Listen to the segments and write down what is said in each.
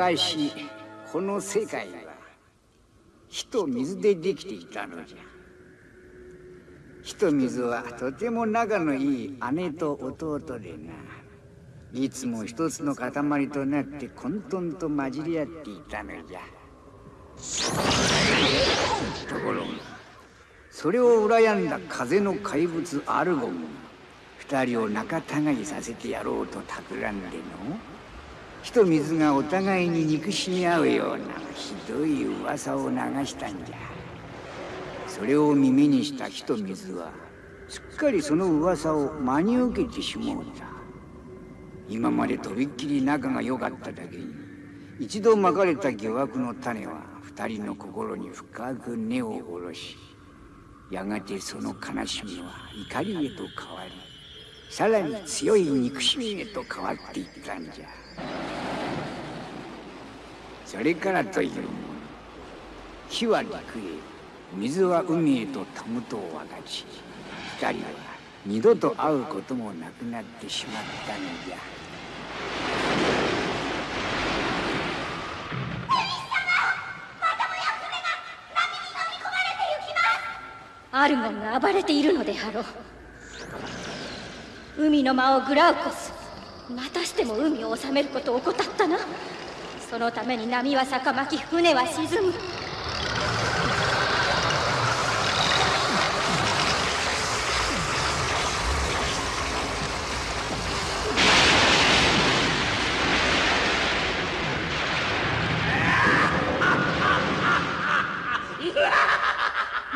昔この世界は火と水でできていたのじゃ。火と水はとても仲のいい姉と弟でないつも一つの塊となって混沌と混じり合っていたのじゃ。ところがそれを羨んだ風の怪物アルゴンが二人を仲違いさせてやろうと企んでの火と水がお互いに憎しみ合うようなひどい噂を流したんじゃそれを耳にした火と水はすっかりその噂を真に受けてしもうた今までとびっきり仲が良かっただけに一度まかれた疑惑の種は二人の心に深く根を下ろしやがてその悲しみは怒りへと変わりさらに強い憎しみへと変わっていったんじゃ。それからというもの火は陸へ水は海へとたむとを分かち二人は二度と会うこともなくなってしまったのじゃ。アルゴンが暴れているのであろう。海の魔王グラウコス。またしても海を治めることを怠ったな。そのために波は逆まき船は沈む。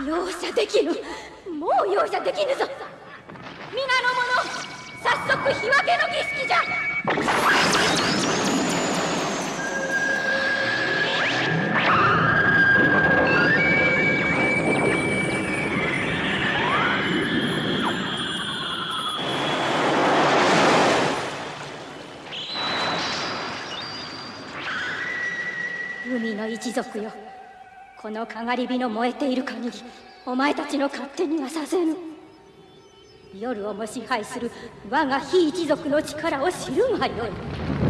容赦できぬ。のかがり火の燃えている限りお前たちの勝手にはさせぬ。夜をも支配する我が非一族の力を知るがよい。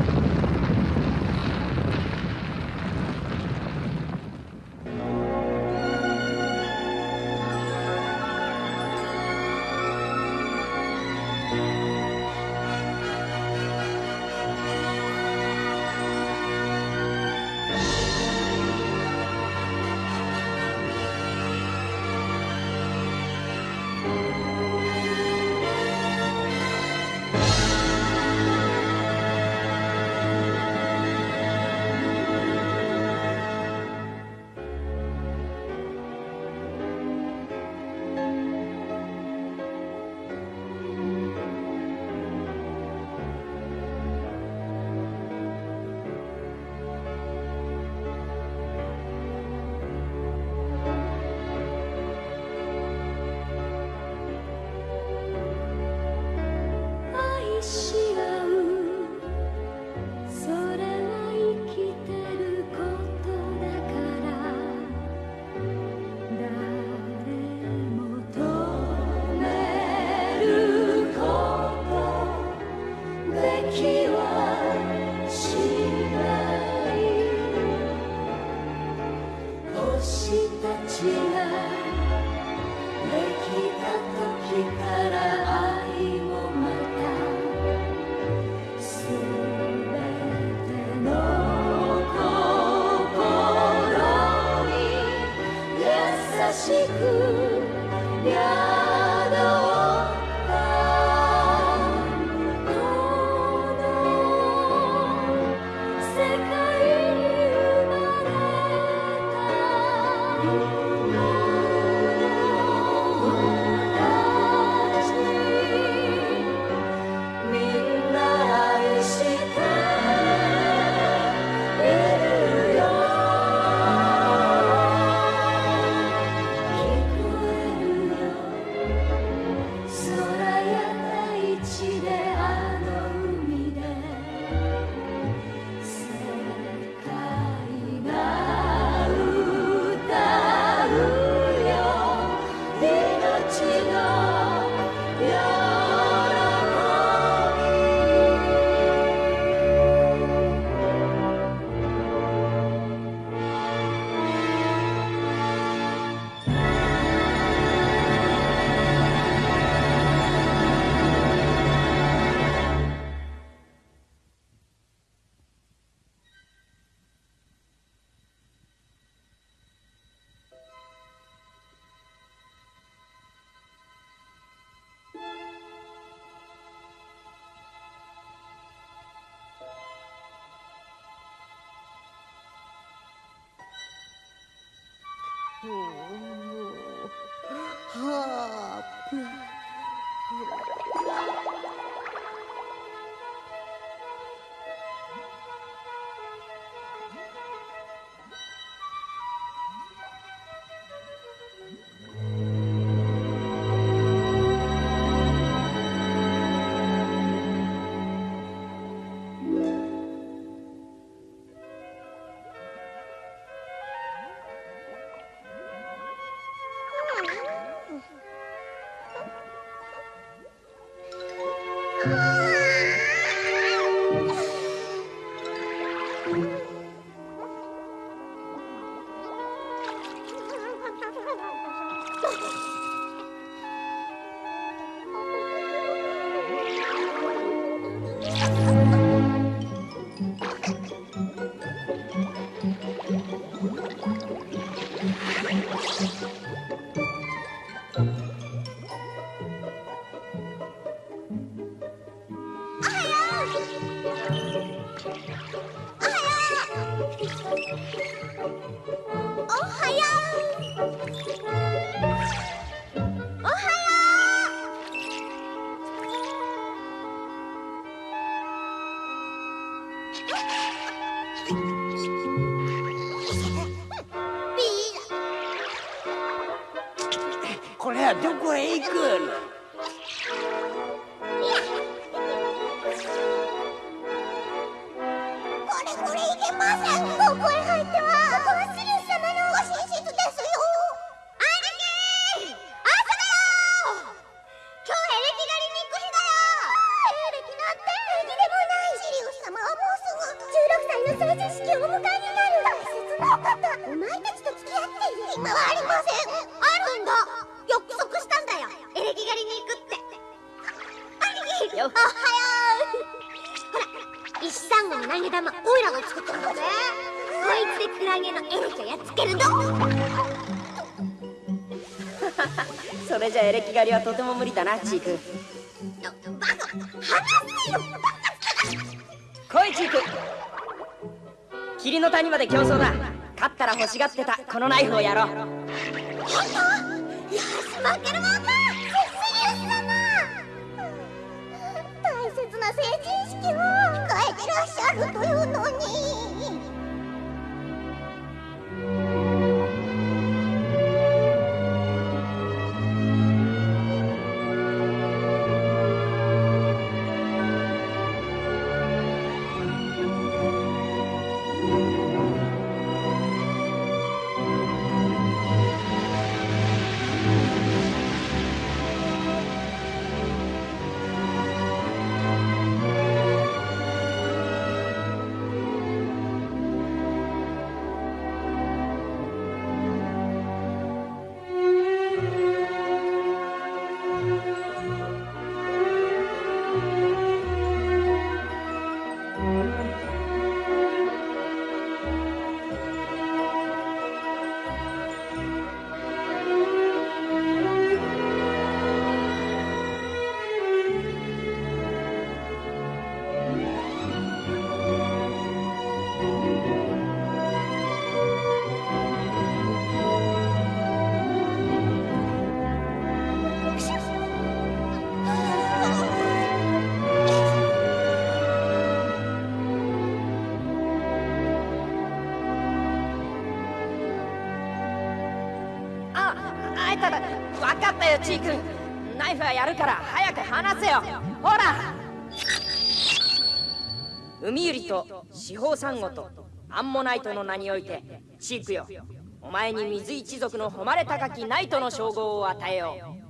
はこだなチークバカ話せよ来いチーク霧の谷まで競争だ。勝ったら欲しがってた。このナイフをやろう。本当？よし負けるもんかセシリウス様大切な成人式を。控えてらっしゃるというのにえたら。分かったよチークナイフはやるから早く離せよ。ほら。海ユリと四方サンゴとアンモナイトの名においてチークよ。お前に水一族の誉れ高きナイトの称号を与えよう。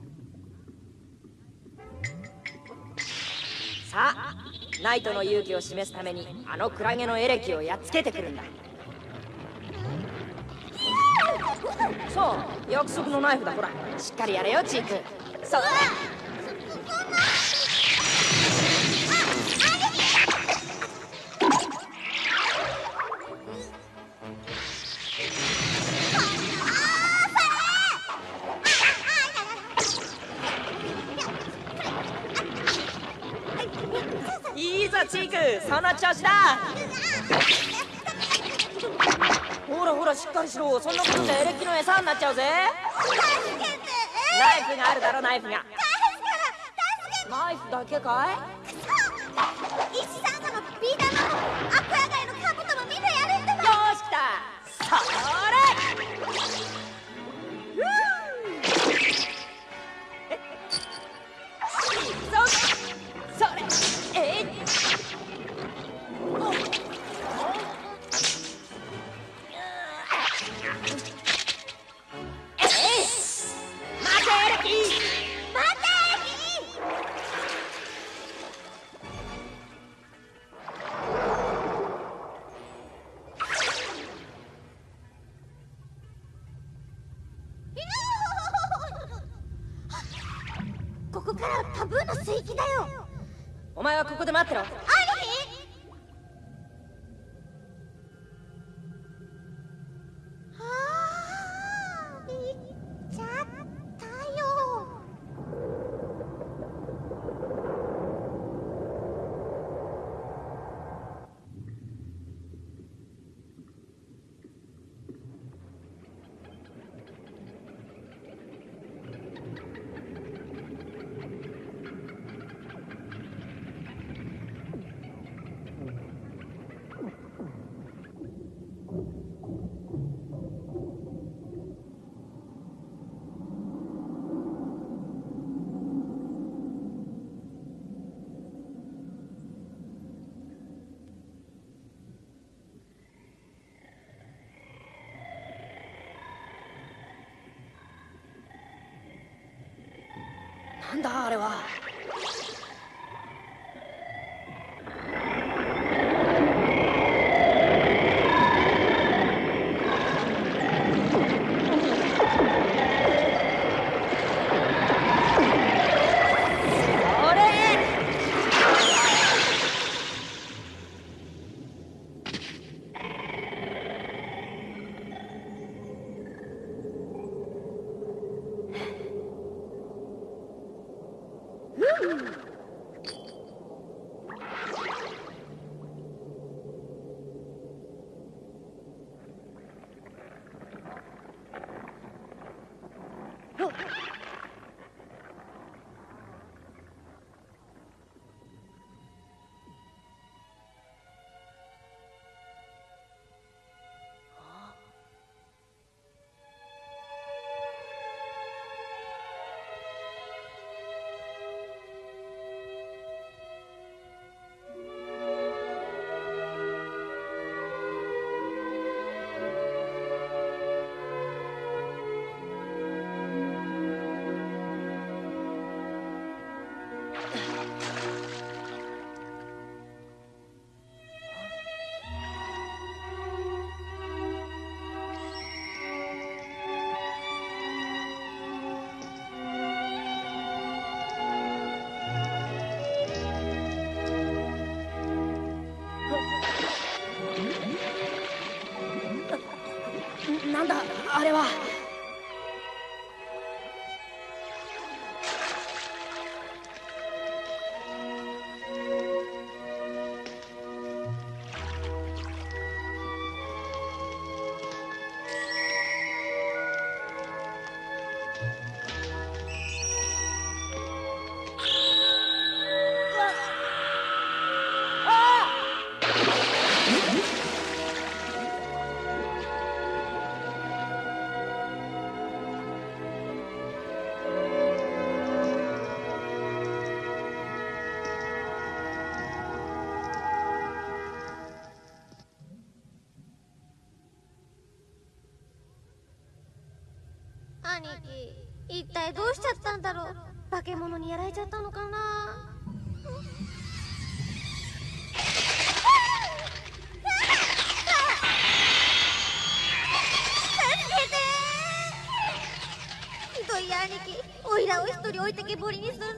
さあナイトの勇気を示すためにあのクラゲのエレキをやっつけてくるんだ。そう約束のナイフだほら。しっかりやれよチークそうだいチークその調子だほらほらしっかりしろそんな餌になっちゃうぜ。助けてナイフがあるだろナイフが。ナイフだけかい？Ooh. っどうしちゃったんだろう。化け物にやられちゃったのかな。兄貴おいらを一人置いてけぼりにする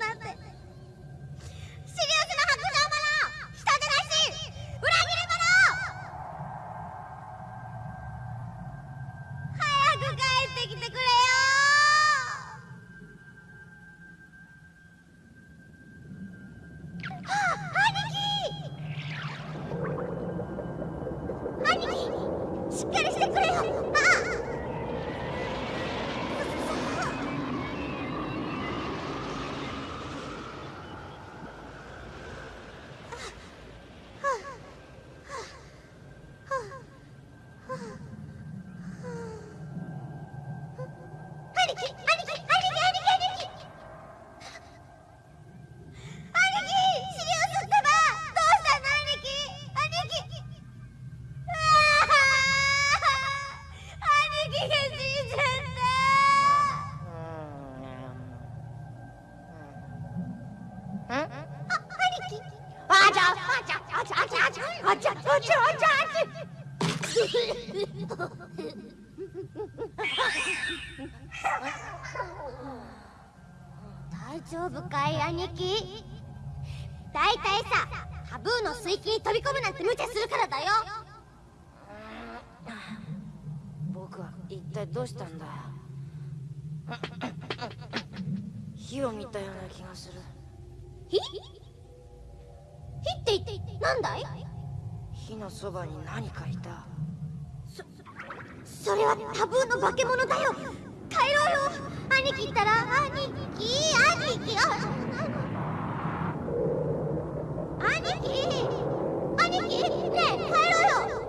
大丈夫かい兄貴？大体さタブーの水域に飛び込むなんて無茶するからだよ。僕は一体どうしたんだ？火を見たような気がする。火？火って言ってなんだい？火のそばに何かいたそれはタブーの化け物だよ。帰ろうよ。兄貴ったら兄貴兄貴。兄貴兄貴ねえ帰ろうよ。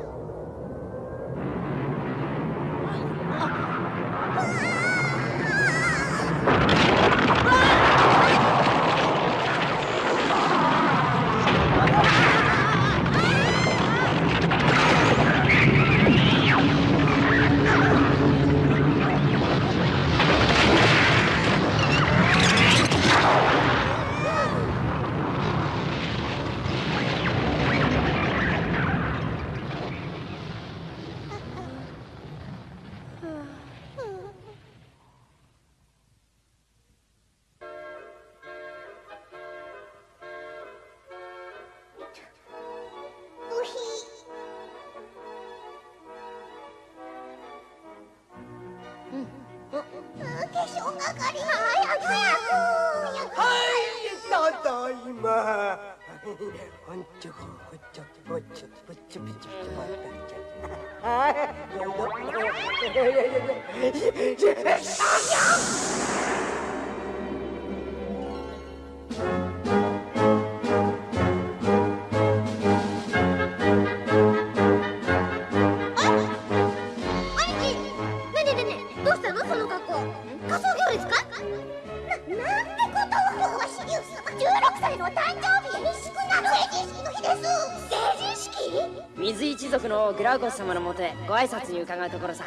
のグラウコス様のもとへご挨拶に伺うところさ。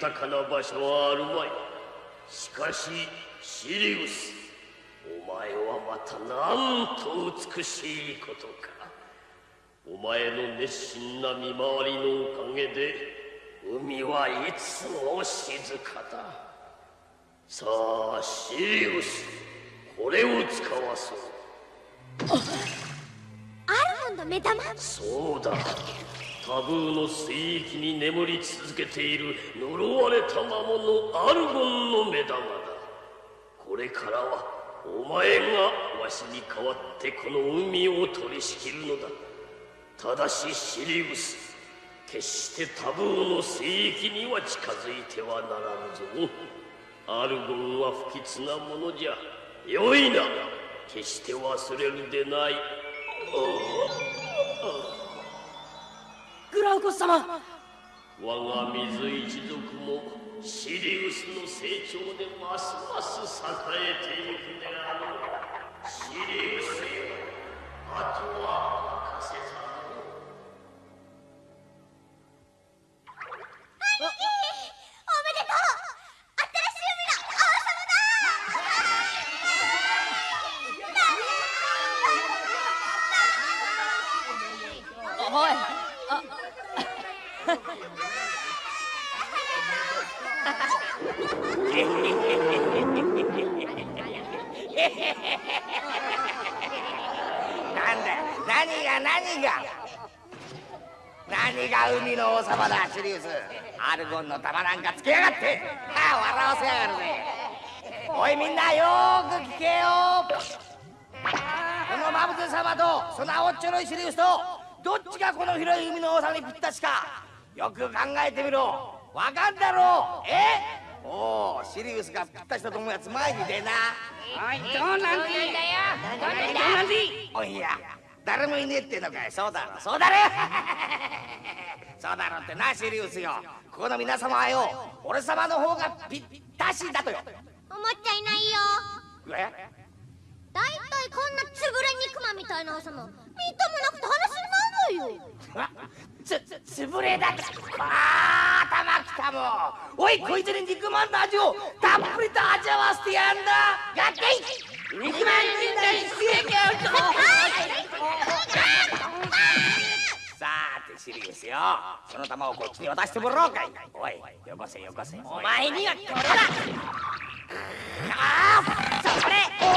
豊かな場所はあるまい。しかしシリウスお前はまたなんと美しいことか。お前の熱心な見回りのおかげで海はいつも静かだ。さあシリウスこれを使わそう。アルモンド目玉。そうだタブーの水域に眠り続けている呪われた魔物アルゴンの目玉だ。これからはお前がわしに代わってこの海を取り仕切るのだ。ただしシリウス決してタブーの水域には近づいてはならぬぞ。アルゴンは不吉なものじゃ。よいな決して忘れるでない。ああグラウコス様。我が水一族もシリウスの成長でますます栄えてゆくであろうシリウスよ。あとは任せたの。なんだ何が何が？何が海の王様だシリウスアルゴンの玉なんかつけやがって。ああ笑わせやがるぜ。おいみんなよーく聞けよこのマブゼ様とその青っちょろいシリウスとどっちがこの広い海の王様にぴったしか。よく考えてみろ。わかんだろう。え？おおシリウスがぴったしだと思うやつ前に出な。おいどうなんでいいんだよ。どうなんでいいおいや誰もいねえってのかい。そうだろそうだろ そうだろってなシリウスよ。ここの皆様はよ俺様の方がぴったしだとよ。思っちゃいないよ。え？だいたいこんなつぶれ肉まんみたいな朝もみっともなくて話になんないよ。あつつぶれだあー頭きたもん。おいこいつに肉まんの味をたっぷりと味わわせてやんだ。やってい肉まん人体出撃アウトさーてシリウスよ。その玉をこっちに渡してもらおうかい。おいよこせよこせ。お前にはこれだ。ああそれ。お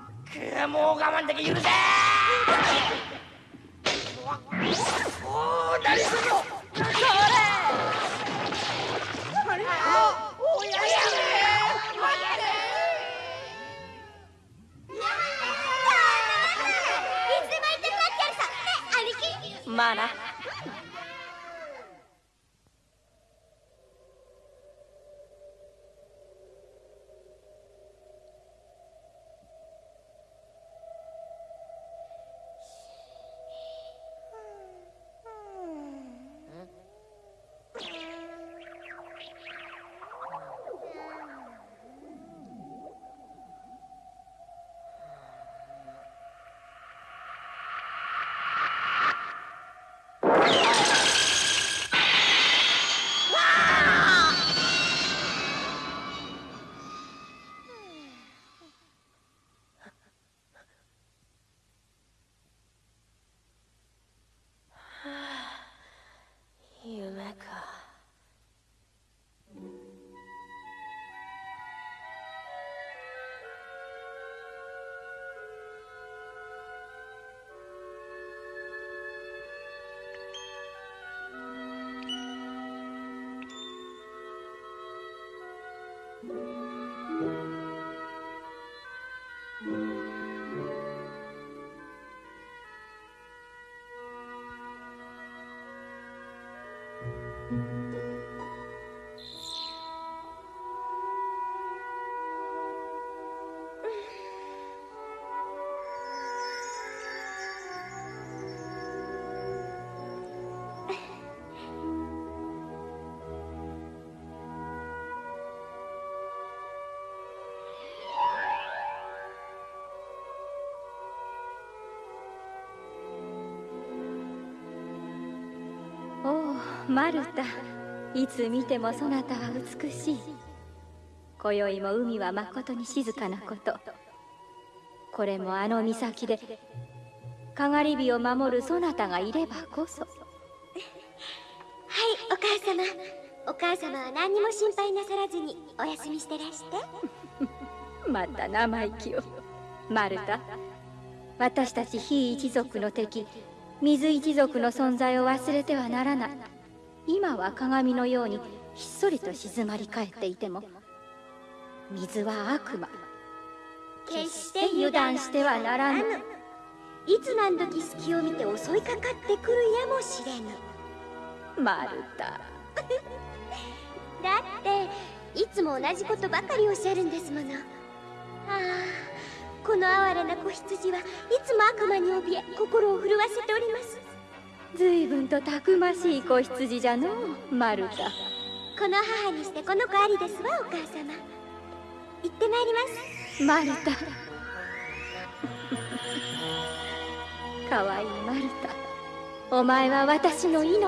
ーくもう我慢でき許せおお何すんのそれおややいつでも言ってるわけやるさ。ね兄貴。まあなマルタいつ見てもそなたは美しい。今宵も海はまことに静かなこと。これもあの岬でかがり火を守るそなたがいればこそ。はいお母様。お母様は何にも心配なさらずにお休みしてらして。また生意気を。マルタ私たち非一族の敵水一族の存在を忘れてはならない今は鏡のようにひっそりと静まり返っていても水は悪魔。決して油断してはならぬ。いつ何時隙を見て襲いかかってくるやもしれぬ。マルタだっていつも同じことばかりおっしゃるんですもの。ああこの哀れな子羊はいつも悪魔に怯え心を震わせております随分とたくましい子羊じゃのうマルタこの母にしてこの子ありですわお母様。行ってまいります。マルタかわいいマルタお前は私の命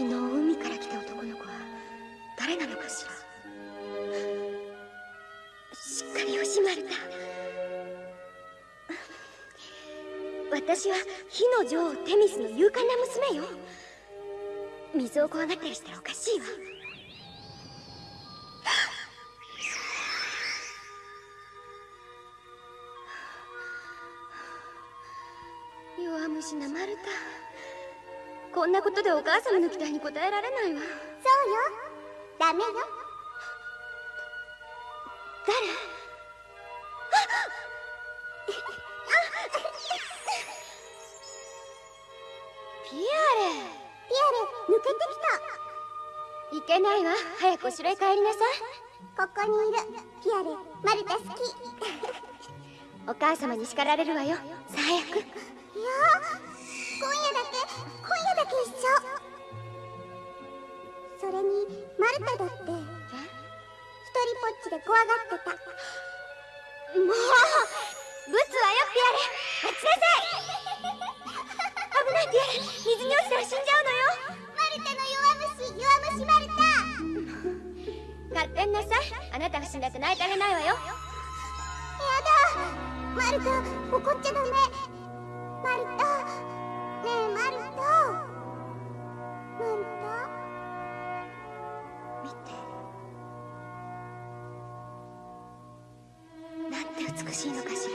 昨日海から来た男の子は誰なのかしら。しっかり惜しまれた。私は火の女王テミスの勇敢な娘よ。水を怖がったりしたらおかしいわ。こんなことでお母様の期待に応えられないわ。そうよ。ダメよ。誰？ピアレ。ピアレ抜けてきた。いけないわ。早くお城へ帰りなさい。ここにいる。ピアレマルタ好き。お母様に叱られるわよ。さあ早くいや一緒。それにマルタだって。一人ぽっちで怖がってた。もうぶつわよピアレ待ちなさい。危ないピアレ水に落ちたら死んじゃうのよ。マルタの弱虫弱虫マルタ。勝手になさい。あなたが死んだって泣いてあげないわよ。やだ。マルタ怒っちゃダメ。マルタ。ねえマルタ見て。なんて美しいのかしら。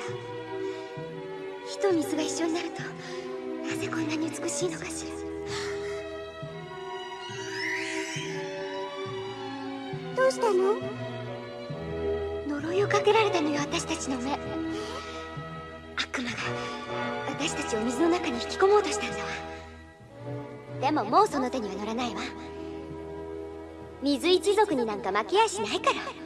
火と水が一緒になるとなぜこんなに美しいのかしら。どうしたの？呪いをかけられたのよ私たちの目。悪魔が私たちを水の中に引き込もうとしたんだわ。でももうその手には乗らないわ。水一族になんか負けやしないから。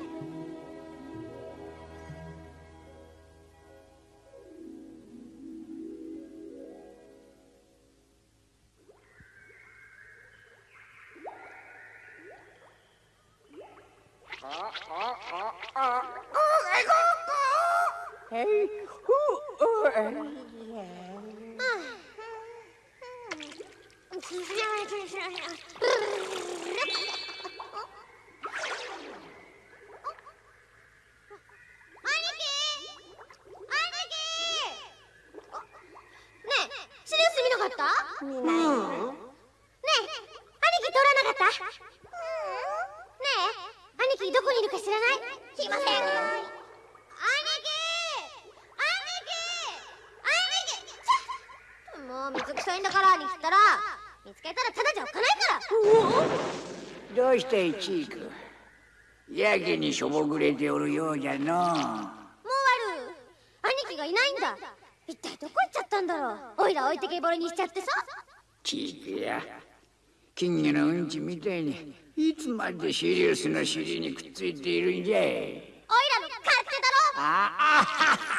にしょぼくれておるようじゃのもうある兄貴がいないんだ。一体どこ行っちゃったんだろう。おいら置いてけぼりにしちゃってさ。チークや。金魚のうんちみたいにいつまでシリウスの尻にくっついているんじゃい。おいらの勝手だろ。あああ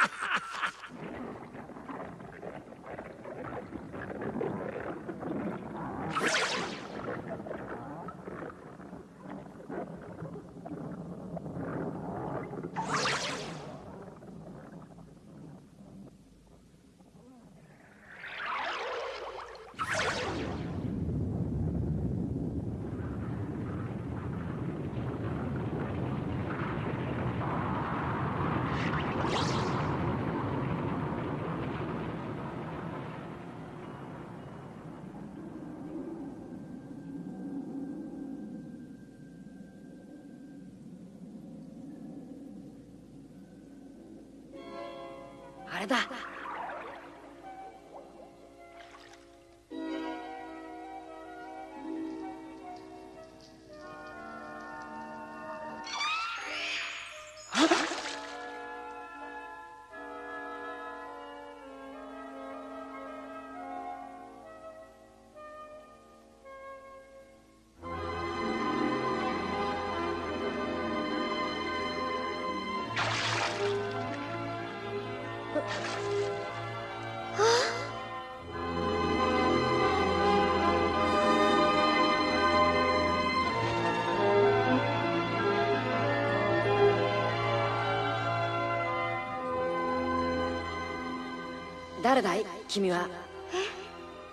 誰だい？君は？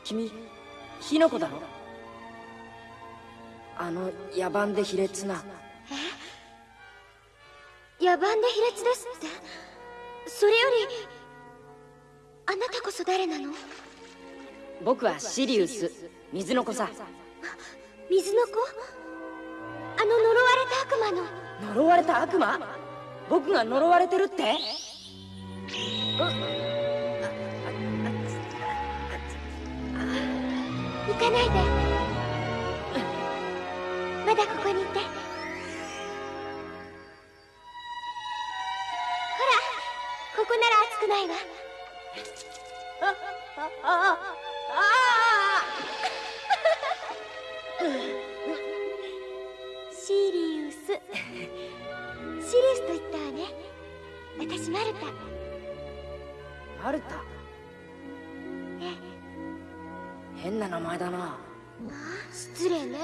君火の子だろ？あの野蛮で卑劣な。野蛮で卑劣ですって？それよりあなたこそ誰なの？僕はシリウス。水の子さ。水の子？あの呪われた悪魔の。呪われた悪魔？僕が呪われてるって？行かないで。まだここにいて。ほらここなら熱くないわ。シリウス。シリウスと言ったわね。私マルタ。マルタ？変な名前だな。失礼ね。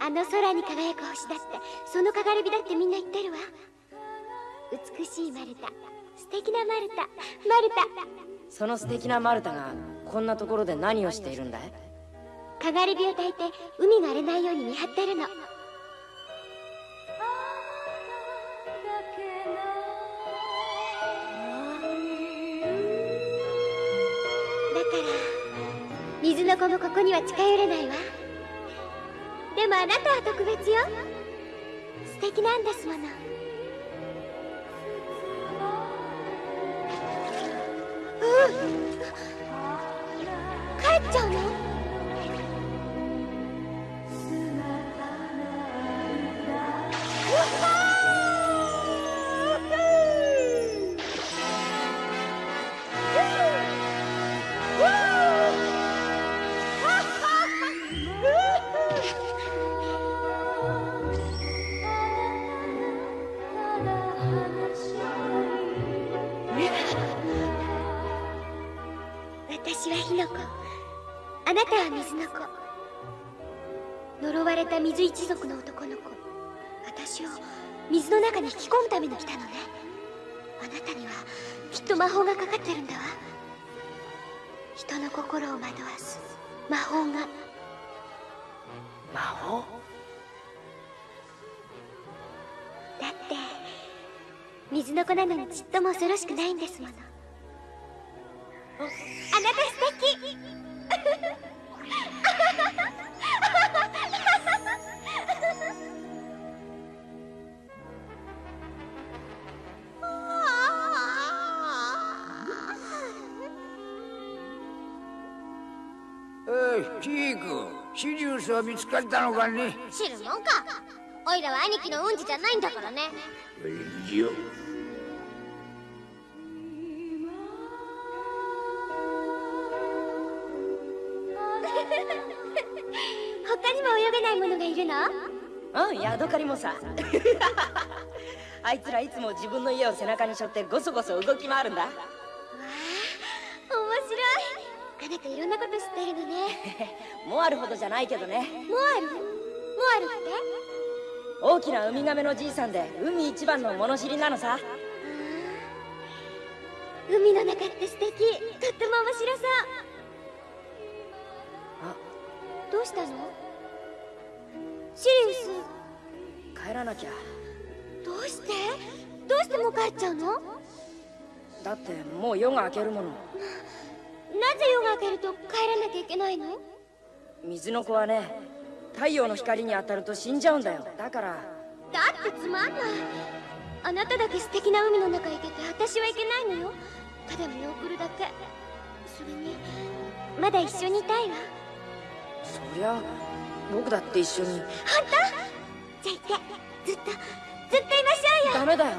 あの空に輝く星だってそのかがり火だってみんな言ってるわ。美しいマルタ。素敵なマルタ。マルタ。その素敵なマルタがこんなところで何をしているんだい？かがり火を焚いて海が荒れないように見張ってるのの子もここには近寄れないわ。でもあなたは特別よ。素敵なんですもの。うん。帰っちゃうの？水一族の男の子。私を水の中に引き込むために来たのね。あなたにはきっと魔法がかかってるんだわ。人の心を惑わす魔法が。魔法？だって水の子なのにちっとも恐ろしくないんですものは見つかったのかね？知るもんか。おいらは兄貴のうんちじゃないんだからね。いや 他にも泳げないものがいるの？うんヤドカリもさ。あいつらいつも自分の家を背中に背負ってゴソゴソ動き回るんだあなたいろんなこと知ってるのねモアルほどじゃないけどねモアルモアルって大きなウミガメのじいさんで海一番の物知りなのさ海の中って素敵とっても面白そうあどうしたのシリウス帰らなきゃどうしてどうしてもう帰っちゃうのだってもう夜が明けるものぜ夜が明けると帰らなきゃいけないの？水の子はね太陽の光に当たると死んじゃうんだよ。だから。だってつまんない。あなただけ素敵な海の中行けて私は行けないのよ。ただ見送るだけ。それにまだ一緒にいたいわ。そりゃ僕だって一緒に。本当？じゃあ行って。ずっとずっといましょうよ。ダメだよ。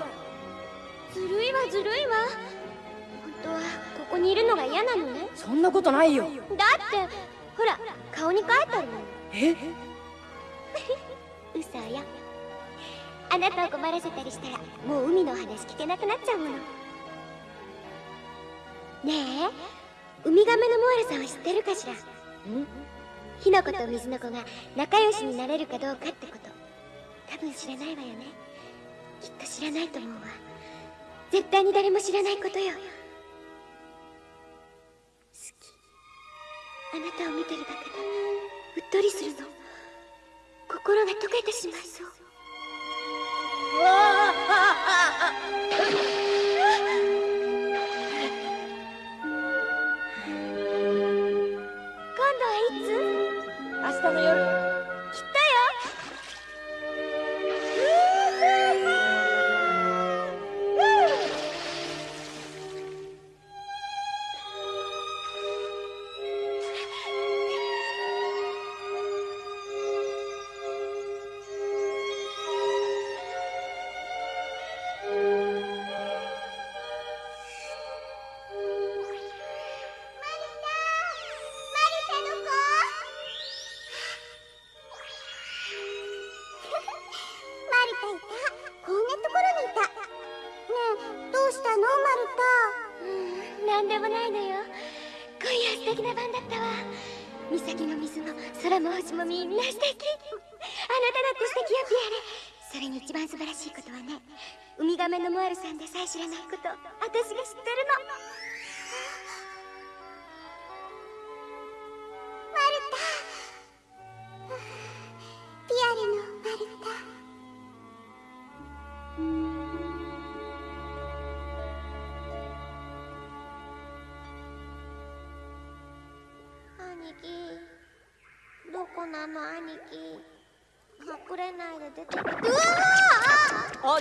ずるいわずるいわ。本当はここにいるのが嫌なのね。そんなことないよ。だってほら顔に書いてあるもんえ？嘘よ。あなたを困らせたりしたらもう海の話聞けなくなっちゃうもの。ねえウミガメのモアルさんは知ってるかしら？火の子と水の子が仲良しになれるかどうかってこと。多分知らないわよね。きっと知らないと思うわ。絶対に誰も知らないことよあなたを見てるだけでうっとりするの。心が溶けてしまいそう。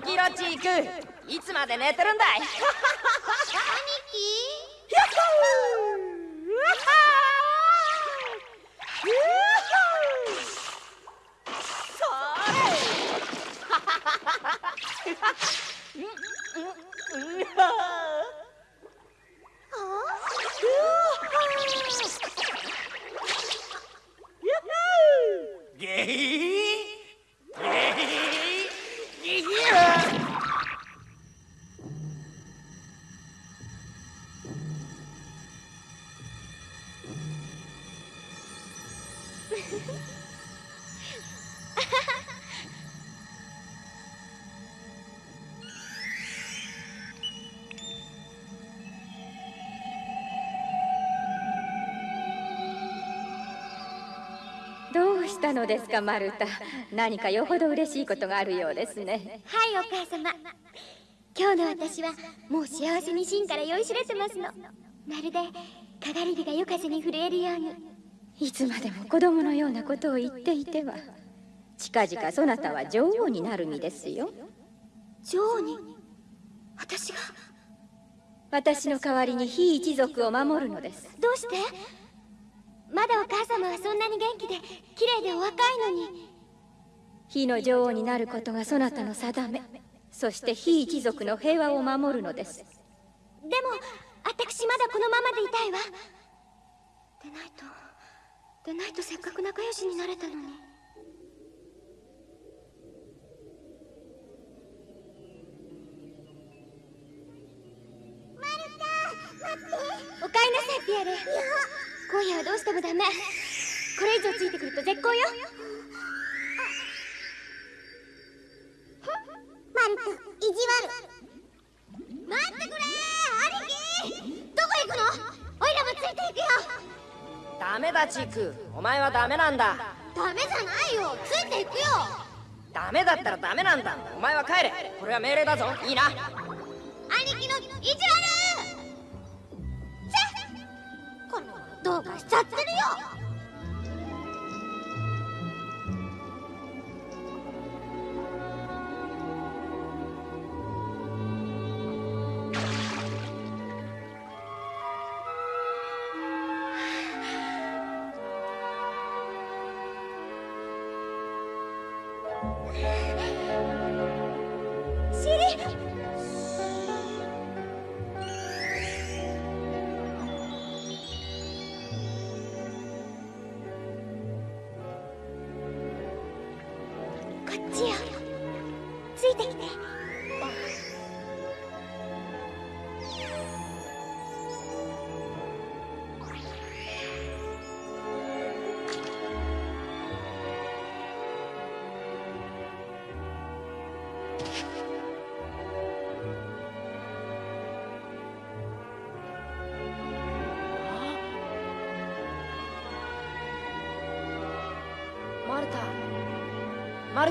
起きろチークいつまで寝てるんだい？たのですかマルタ。何かよほど嬉しいことがあるようですね。はいお母様。今日の私はもう幸せに芯から酔いしれてますの。まるでかがり火が夜風に震えるように。いつまでも子供のようなことを言っていては。近々そなたは女王になる身ですよ。女王に？私が？私の代わりに非一族を守るのです。どうして？様はそんなに元気で綺麗でお若いのに。非の女王になることがそなたの定め。そして非一族の平和を守るのです。でも私まだこのままでいたいわ。でないとでないとせっかく仲良しになれたのに。おかえりなさいピアレ今夜はどうしてもダメこれ以上ついてくると絶好よ。マルタ意地悪。待ってくれ兄貴。どこ行くの？おいらもついていくよ。ダメだチークお前はダメなんだ。ダメじゃないよ。ついていくよ。ダメだったらダメなんだ。お前は帰れ。これは命令だぞ。いいな。兄貴の意地悪。せこのどうかしちゃってるよ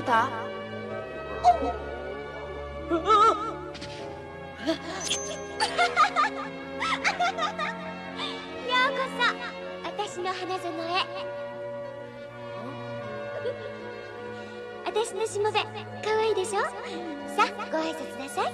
た？私の花園へ。私のしもべかわいいでしょ？さあご挨拶なさい。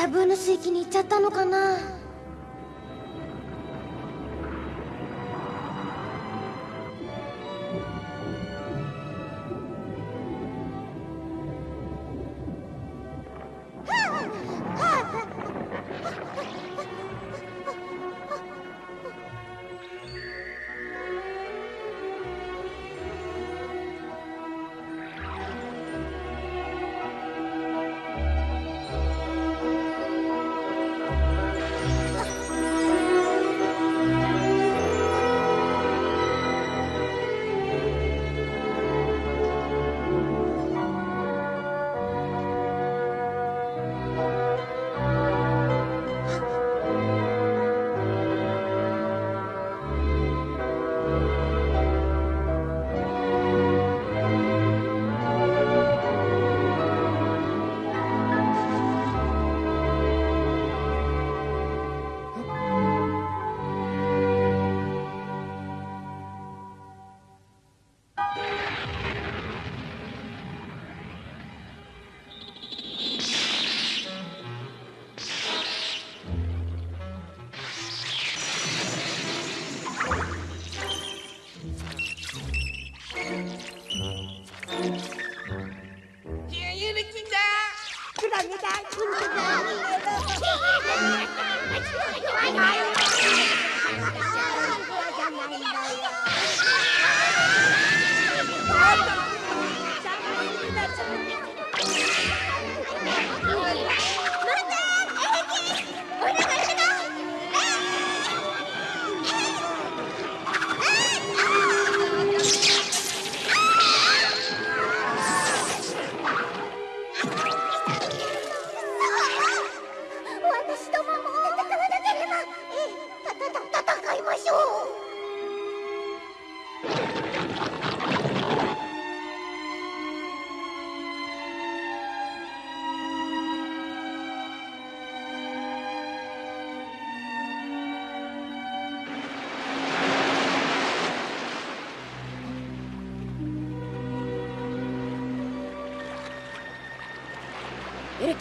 多分の水域に行っちゃったのかな。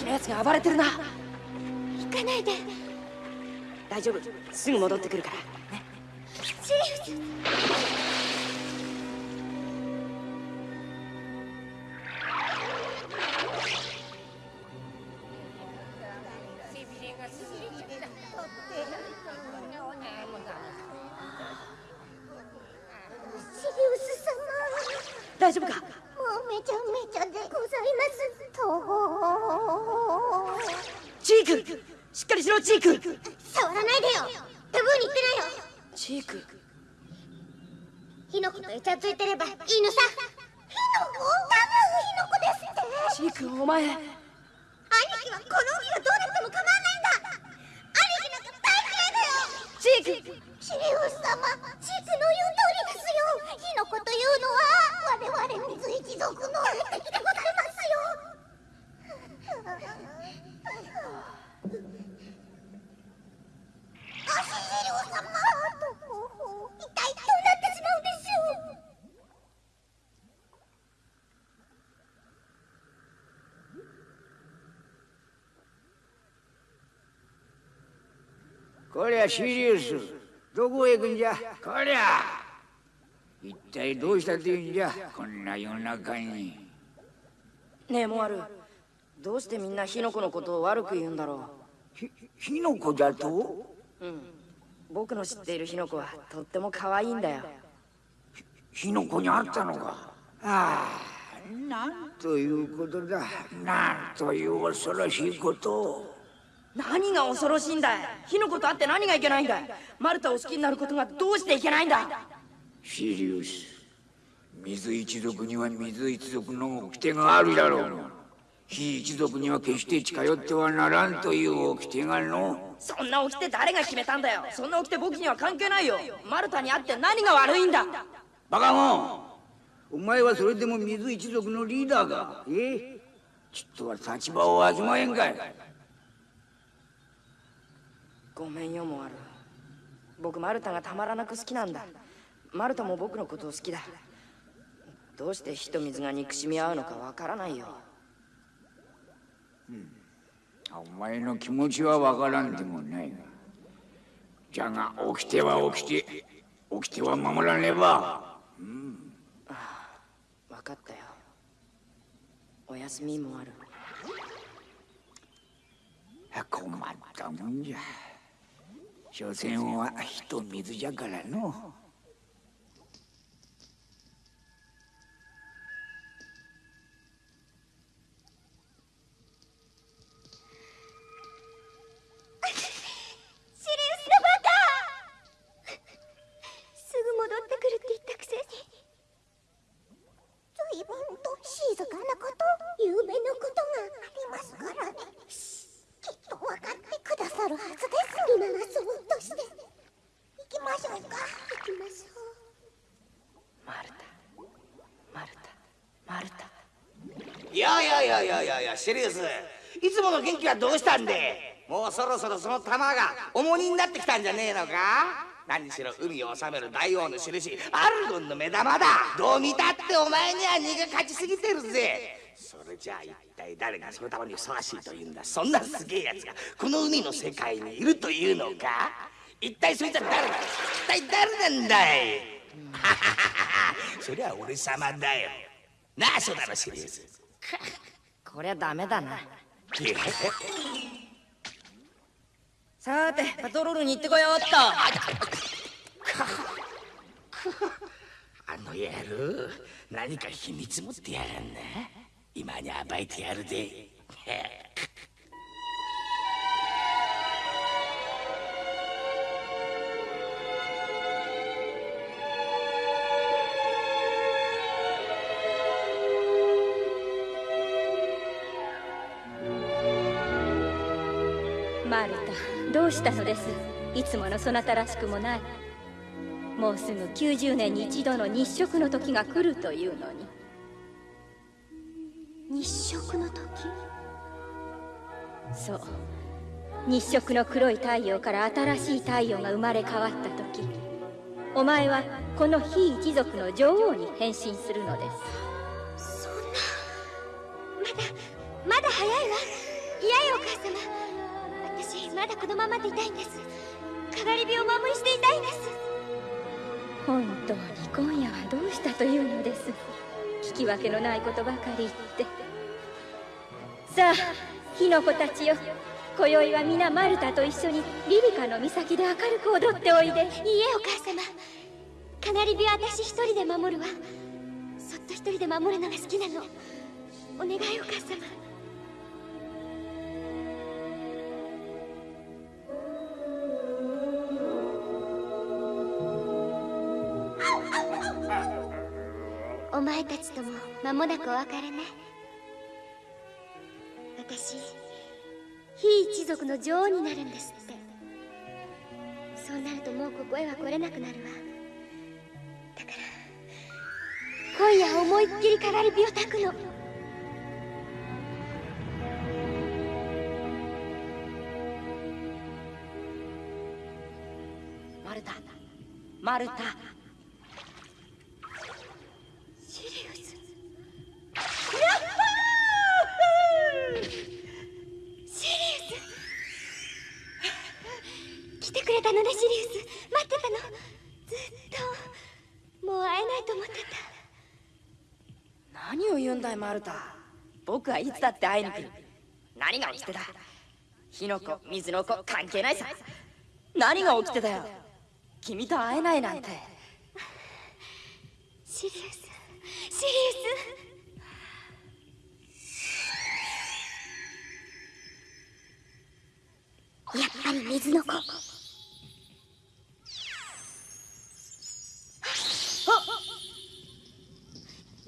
のが暴れてるな。行かないで。大丈夫。すぐ戻ってくるから。こりゃシリウス。どこへ行くんじゃ？こりゃ。一体どうしたっていうんじゃ？こんな夜中に。ねえモアル。どうしてみんな火の粉のことを悪く言うんだろひ火の粉だと？ううん。僕の知っている火の粉はとっても可愛いんだよ。火の粉にあったのか？ああなんということだ。なんという恐ろしいことを何が恐ろしいんだい？火の粉とあって何がいけないんだい？マルタを好きになることがどうしていけないんだシリウス水一族には水一族の掟があるだろう。火一族には決して近寄ってはならんという掟がの。そんな掟誰が決めたんだよ？そんな掟僕には関係ないよ。マルタに会って何が悪いんだ？バカモン！お前はそれでも水一族のリーダーか？え？ちっとは立場をわきまえんかいごめんよモアル僕マルタがたまらなく好きなんだ。マルタも僕のことを好きだ。どうして火と水が憎しみ合うのかわからないよ。お前の気持ちはわからんでもない。がじゃが起きては起きて。起きては守らねば。分かったよ。おやすみモアル困ったもんじゃ所詮は火と水じゃからの。すぐ戻ってくるって言ったくせに。随分と静かなこと有名なことがありますからねきっと分かってくださるはずです。今はそう。として行きましょう。か行きましょう。マルタ。マルタ。マルタ。いやいやいやいやいやいやシリウスいつもの元気はどうしたんで？もうそろそろその玉が重荷になってきたんじゃねえのか？何しろ海を治める大王の印。アルゴンの目玉だ。どう見たってお前には荷が勝ちすぎてるぜ。それじゃあ一体誰がその玉にふさわしいというんだ？そんなすげえやつがこの海の世界にいるというのか？一体そいつは誰だ一体誰なんだい？そりゃ俺様だよ。なあそうだろシリウスこりゃダメだな。え？さてパトロールに行ってこようっと。あの野郎何か秘密持ってやがんな今に暴いてやるぜ。マルタどうしたのです？いつものそなたらしくもない。もうすぐ90年に一度の日食の時が来るというのに。日食の時？そう。日食の黒い太陽から新しい太陽が生まれ変わった時。お前はこの非一族の女王に変身するのです。そんな。まだまだ早いわ。いやよお母様。私まだこのままでいたいんです。かがり火をお守りしていたいんです。本当に今夜はどうしたというのです。聞き分けのないことばかり言ってさあ火の子たちよ今宵は皆マルタと一緒にリリカの岬で明るく踊っておいで。いいえお母様かがり火は私一人で守るわ。そっと一人で守るのが好きなの。お願いお母様お前たちとも間もなくお別れね。私非一族の女王になるんですって。そうなるともうここへは来れなくなるわ。だから今夜思いっきりかがり火を焚くの。マルタマルタシリウスシリウス来てくれたのねシリウス。待ってたの。ずっともう会えないと思ってた。何を言うんだいマルタ。僕はいつだって会いに来る何が起きてだ。火の粉水の粉関係ないさ。何が起きてだよ。君と会えないなんて。シリウスシリウス。やっぱり水の子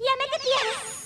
やめてピアノシリウス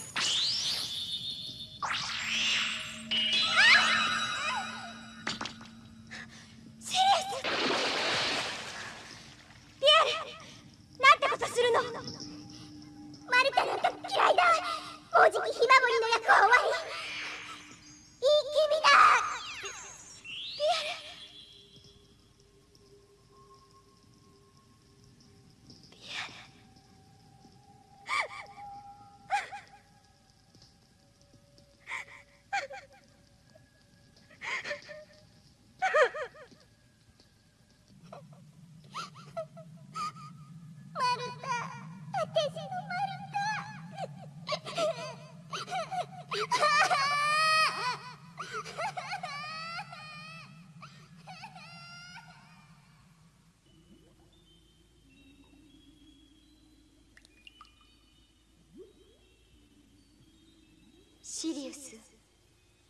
シリウス。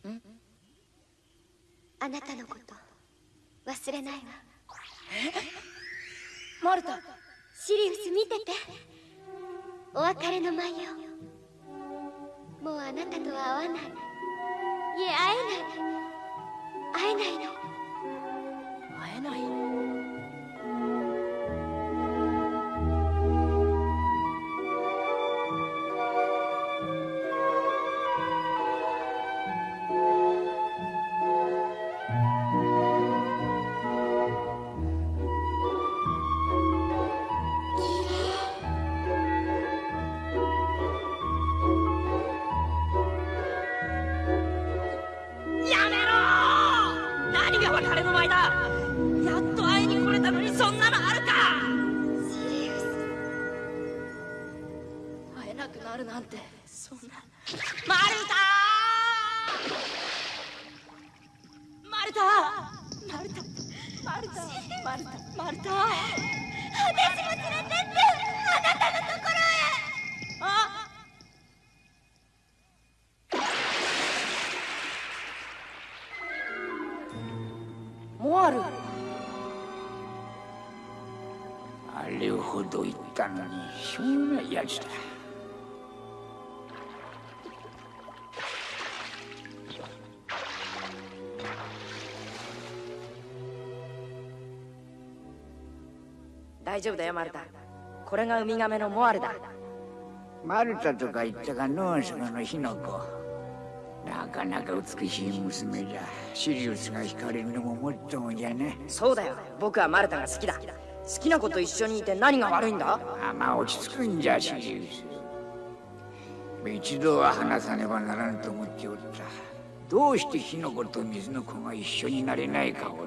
ん？あなたのこと忘れないわ。マルタ。シリウス見てて。お別れの舞よもうあなたとは会わない。いえ会えない。会えないの。会えない大丈夫だよマルタ。これがウミガメのモアルだ。マルタとか言ったかのその火の子。なかなか美しい娘じゃ。シリウスが惹かれるのももっともじゃね。そうだよ。僕はマルタが好きだ。好きな子と一緒にいて何が悪いんだ？あまあ落ち着くんじゃシリウス。一度は話さねばならんと思っておった。どうして火の子と水の子が一緒になれないかをの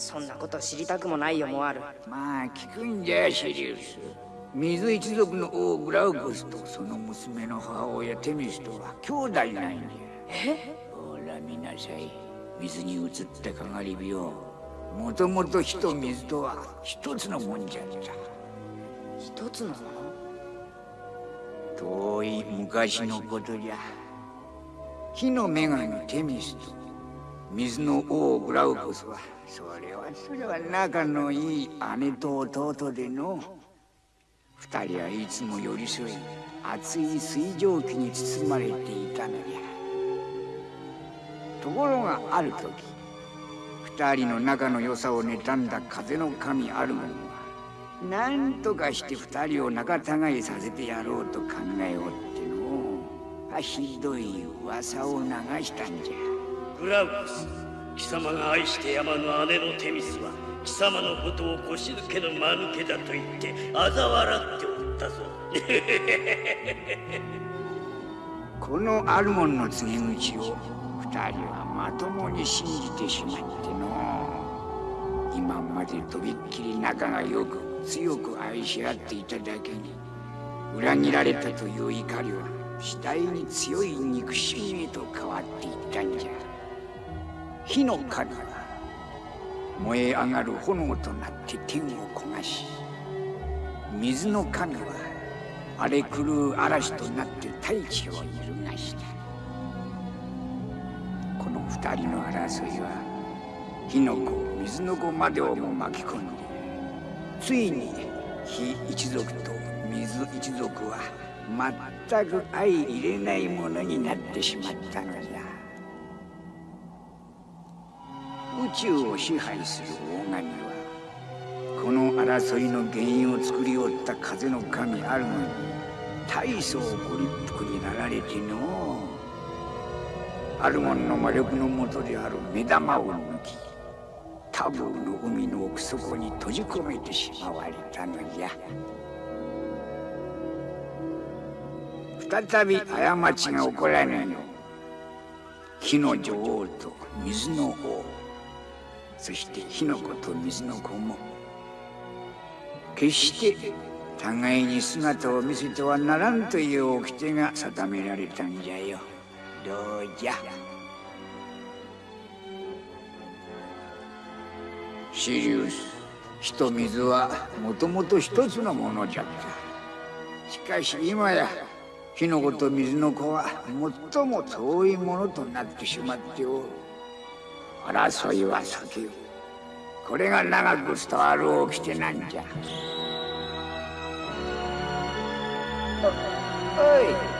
そんなこと知りたくもないよモアル。まあ聞くんじゃシリウス。水一族の王グラウコスとその娘の母親テミスとは兄弟なんじゃ。え？ほら見なさい。水に映ったかがり火を。もともと火と水とは一つのもんじゃった。一つのもの？遠い昔のことじゃ。火の女神テミスと水の王グラウコスはそれはそれは仲のいい姉と弟での二人はいつも寄り添い熱い水蒸気に包まれていたのじゃ。ところがある時二人の仲の良さを妬んだ風の神アルゴンはなんとかして二人を仲違いさせてやろうと考えおってのあひどい噂を流したんじゃ。グラウス。貴様が愛して山の姉のテミスは貴様のことを腰抜けの間抜けだと言って嘲笑っておったぞ。このアルモンの告げ口を二人はまともに信じてしまっての。今までとびっきり仲が良く強く愛し合っていただけに裏切られたという怒りは次第に強い憎しみへと変わっていったんじゃ。火の神は燃え上がる炎となって天を焦がし水の神は荒れ狂う嵐となって大地を揺るがした。この二人の争いは火の子水の子までをも巻き込んでついに火一族と水一族は全く相入れないものになってしまったのじ宙を支配する大神はこの争いの原因を作りおった風の神アルゴに大層ご立腹になられての。アルゴンの魔力のもとである目玉を抜きタブーの海の奥底に閉じ込めてしまわれたのじゃ再び過ちが起こらぬよう火の女王と水の王。そして火の子と水の子も決して互いに姿を見せてはならんという掟が定められたんじゃよ。どうじゃ。シリウス火と水はもともと一つのものじゃった。しかし今や火の子と水の子は最も遠いものとなってしまっておる。争いは避けよ。これが長く伝わる掟なんじゃ。おおい。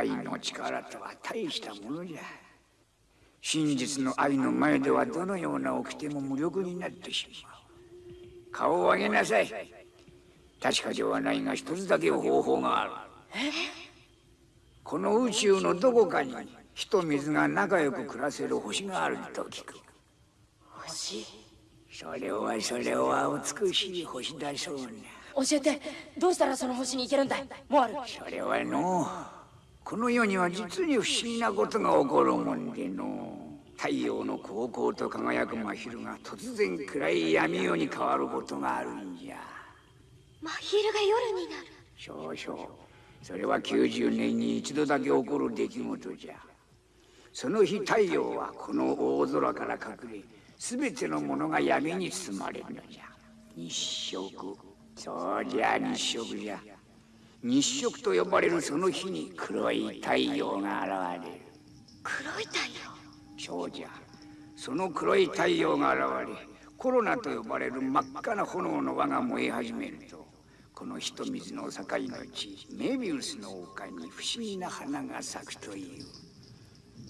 愛の力とは大したものじゃ。真実の愛の前ではどのような掟も無力になってしまう。顔を上げなさい。確かではないが一つだけ方法がある。この宇宙のどこかに火と水が仲良く暮らせる星があると聞く。星？それはそれは美しい星だそうな教えて。どうしたらその星に行けるんだモアルそれはのこの世には実に不思議なことが起こるもんでの。太陽の高校と輝く真昼が突然暗い闇夜に変わることがあるんじゃ。真昼が夜になる。そうそう。それは90年に一度だけ起こる出来事じゃ。その日太陽はこの大空から隠れ全てのものが闇に包まれるのじゃ。日食。そうじゃ日食じゃ日食と呼ばれるその日に黒い太陽が現れる。黒い太陽？そうじゃその黒い太陽が現れコロナと呼ばれる真っ赤な炎の輪が燃え始めるとこの火と水の境の地メビウスの丘に不思議な花が咲くという。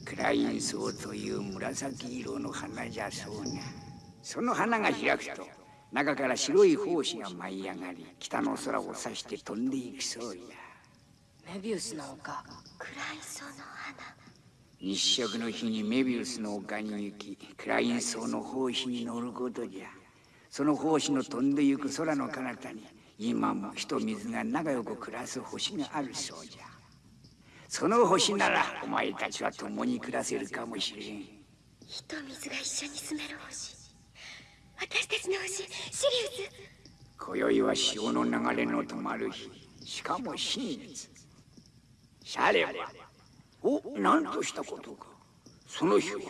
クラインソウという紫色の花じゃそうな。その花が開くと中から白い胞子が舞い上がり北の空を指して飛んでいくそうや。メビウスの丘。クラインソウの花。日食の日にメビウスの丘に行きクラインの胞子に乗ることじゃ。その胞子の飛んでゆく空の彼方に今も火と水が仲良く暮らす星があるそうじゃ。その星ならお前たちは共に暮らせるかもしれん。火と水が一緒に住める星私たちの星シリウス。今宵は潮の流れの止まる日。しかも新月さればお何としたことか。その日は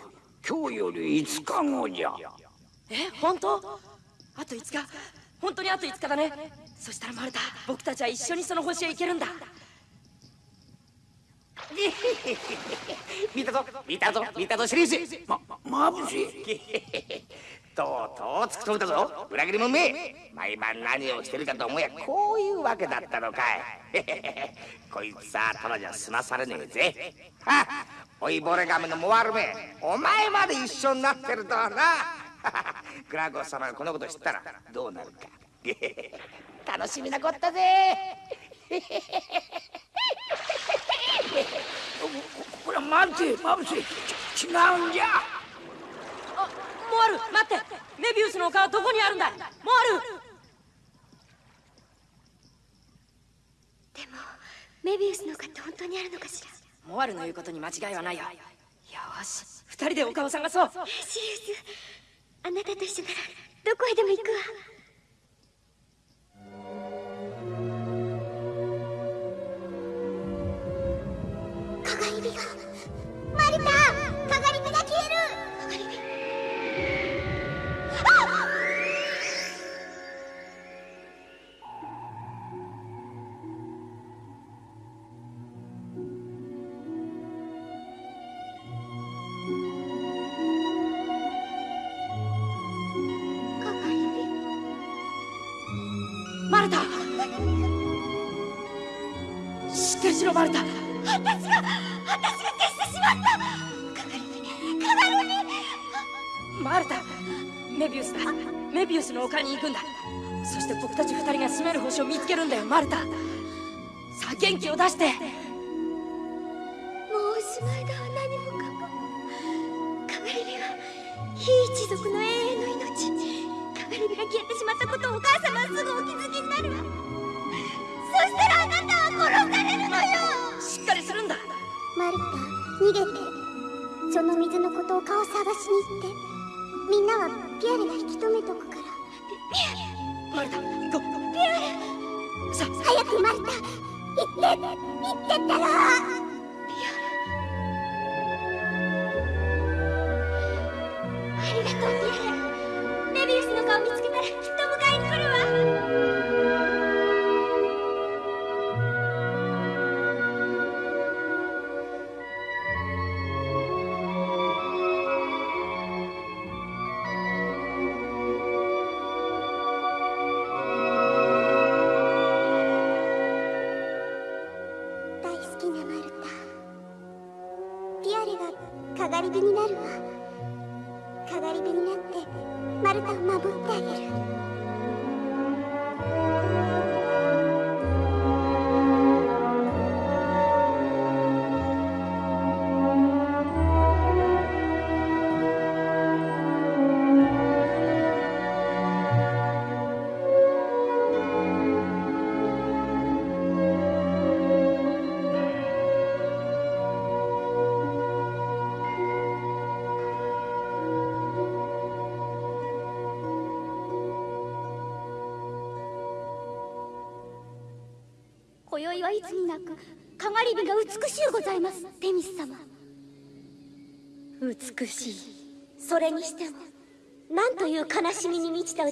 今日より5日後じゃ。え本当？あと5日。本当にあと5日だね。そしたらマルタ僕たちは一緒にその星へ行けるんだ。見たぞ。見たぞ。見たぞシリウス。ままぶしいとうとう突き止めたぞ裏切り者め毎晩何をしてるかと思えばこういうわけだったのかい。こいつさただじゃ済まされねえぜ。はっおいボレガメのモワルめお前まで一緒になってるとはな。グラゴス様がこのこと知ったらどうなるか。楽しみなこったぜ。これは待てまぶしいち違うんじゃ。あモアル待って。メビウスの丘はどこにあるんだモアルでもメビウスの丘って本当にあるのかしら？モアルの言うことに間違いはないよ。よし。二人で丘を探そう。シリウスあなたと一緒ならどこへでも行くわ。かがり火がマルタこピアレさ早くマルタ行って行ってったら。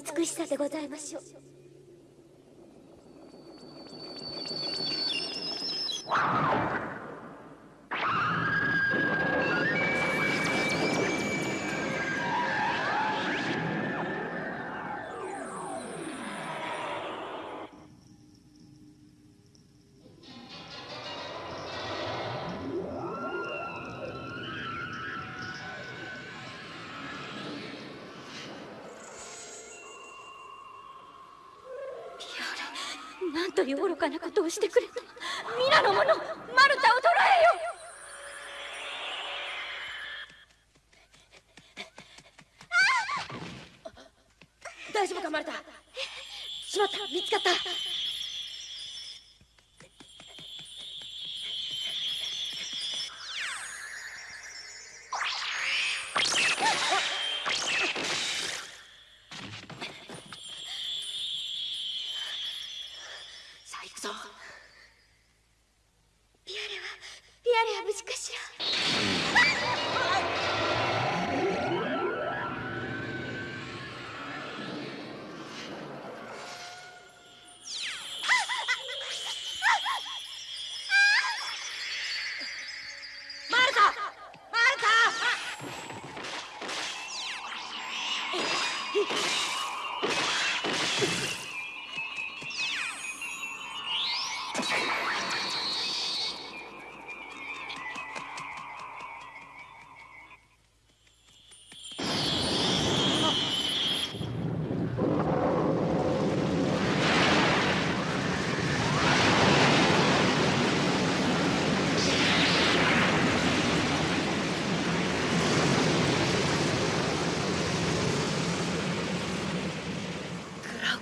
た美しさでございましょう。いう愚かなことをしてくれた皆の者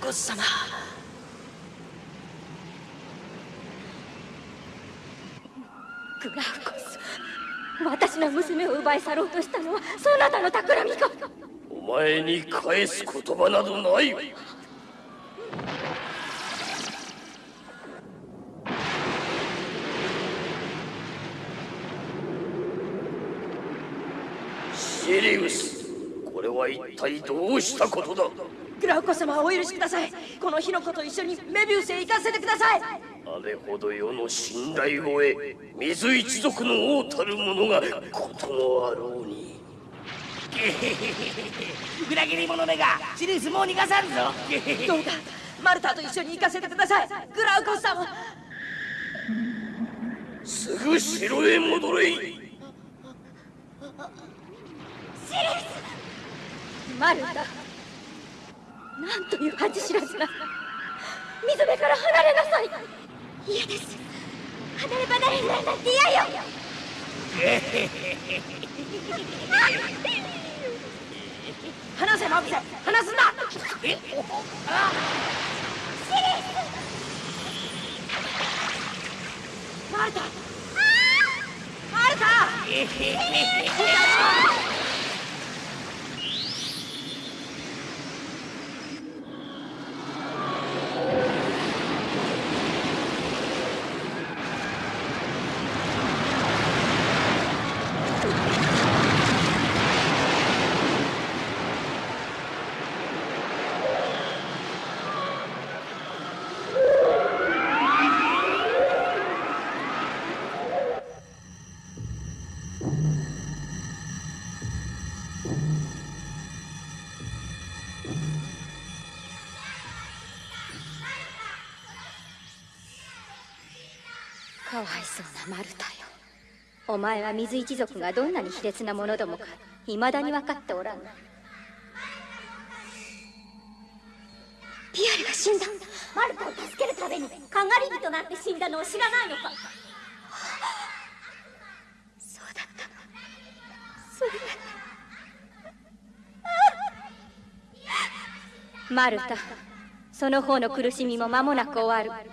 ウコス様。グラウコス私の娘を奪い去ろうとしたのはそなたの企みか。お前に返す言葉などない。シリウスこれは一体どうしたことだ？グラウコス様お許しください。この火の粉と一緒にメビウスへ行かせてください。あれほど世の信頼を得水一族の王たる者がこともあろうに。裏切り者めがシリウスもう逃がさんぞ。どうかマルタと一緒に行かせてください。グラウコス様。すぐ城へ戻れ。マルタなんという恥知らずな水辺から離れなさい嫌です離れ離れになるなんて嫌よ。離せマブセ離すんだえマルタマルタかわいそう。なマルタよお前は水一族がどんなに卑劣なものどもか未だに分かっておらん。ピアルが死んだ。マルタを助けるためにかがり火となって死んだのを知らないのか。そうだった。のそれマルタその方の苦しみも間もなく終わる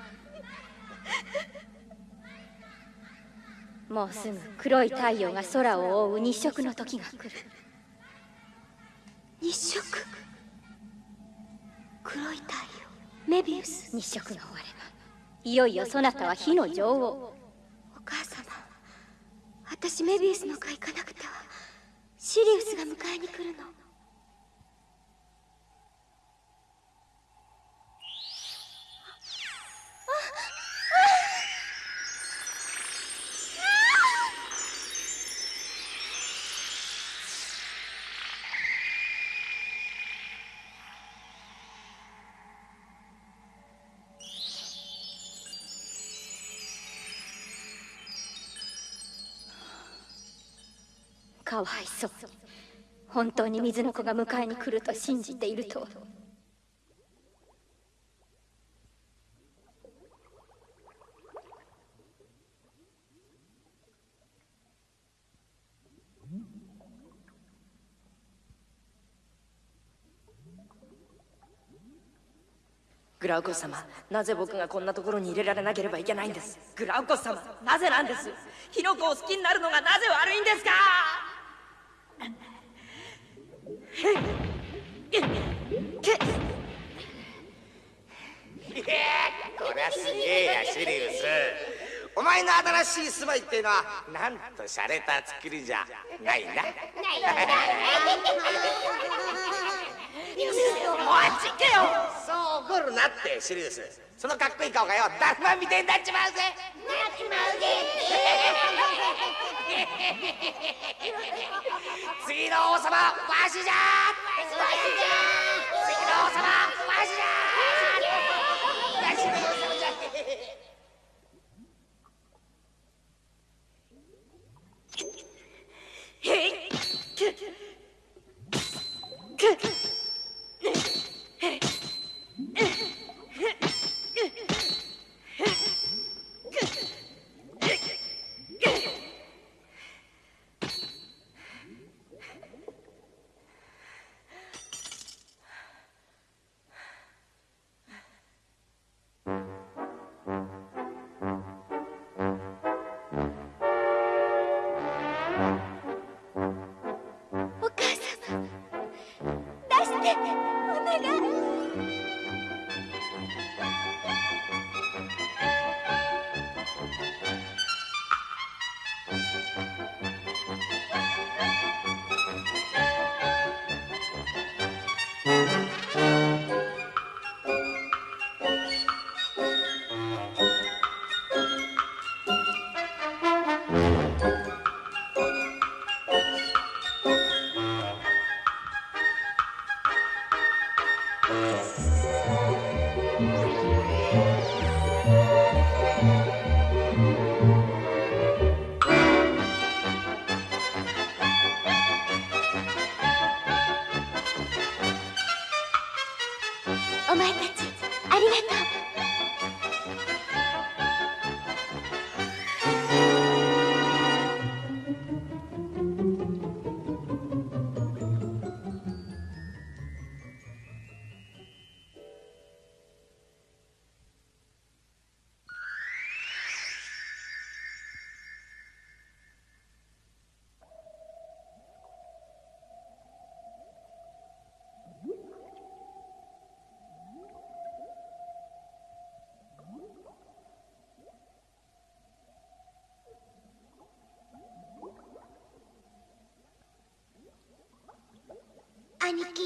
もうすぐ黒い太陽が空を覆う日食の時が来る。日食？黒い太陽？メビウス？日食が終わればいよいよそなたは火の女王。お母様私メビウスの会行かなくては。シリウスが迎えに来るのかわいそう。本当に水の子が迎えに来ると信じていると。グラウコ様なぜ僕がこんなところに入れられなければいけないんです？グラウコ様なぜなんです？ヒノコを好きになるのがなぜ悪いんですかこりゃすげえやシリウスお前の新しい住まいっていうのはなんと洒落た作りじゃないな。おいちけよそう怒るなってシリウスそのかっこいい顔がよだるまみてえにな。っちまうぜ 次の王様わしじゃわしじゃ兄貴。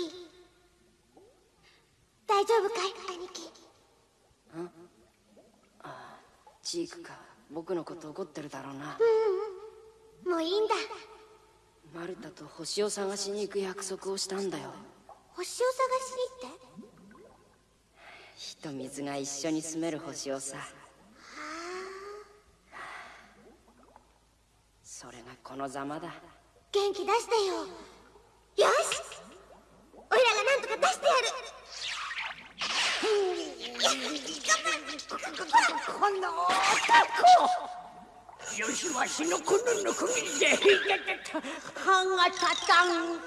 大丈夫かい？兄貴。チークか。僕のこと怒ってるだろうな。もういいんだ。マルタと星を探しに行く約束をしたんだよ。星を探しに行って？火と水が一緒に住める星をさ。それがこのざまだ。元気出してよ。よしおいらがなんとか出してやるこの男よしわしのこののこぎりで歯が立たん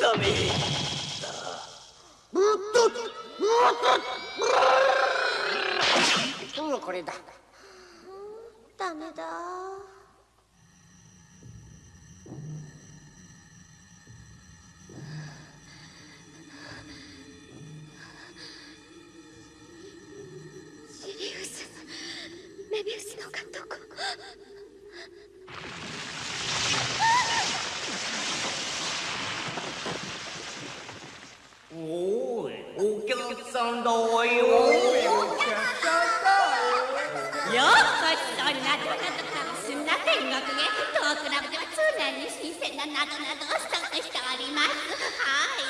ダメうんこれだダメだおいお客さんだわよようこそなどなどすんな天国へトークラブでは常に新鮮ななどなどをストックしておりますはい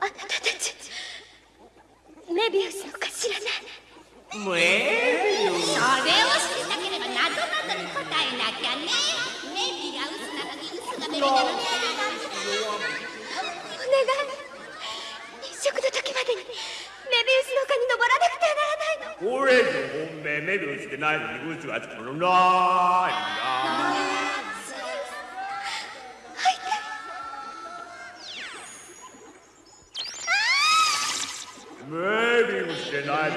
あなたたちメビウスのか知らないめそれを知りたければなどなどに答えなきゃね。メビがウスなのにウスがメビなのにお願い。日食の時までにメビウスの丘に登らなくてはならない。のこれで本命メビウスでないのにウスがつくのないんだメビウスでな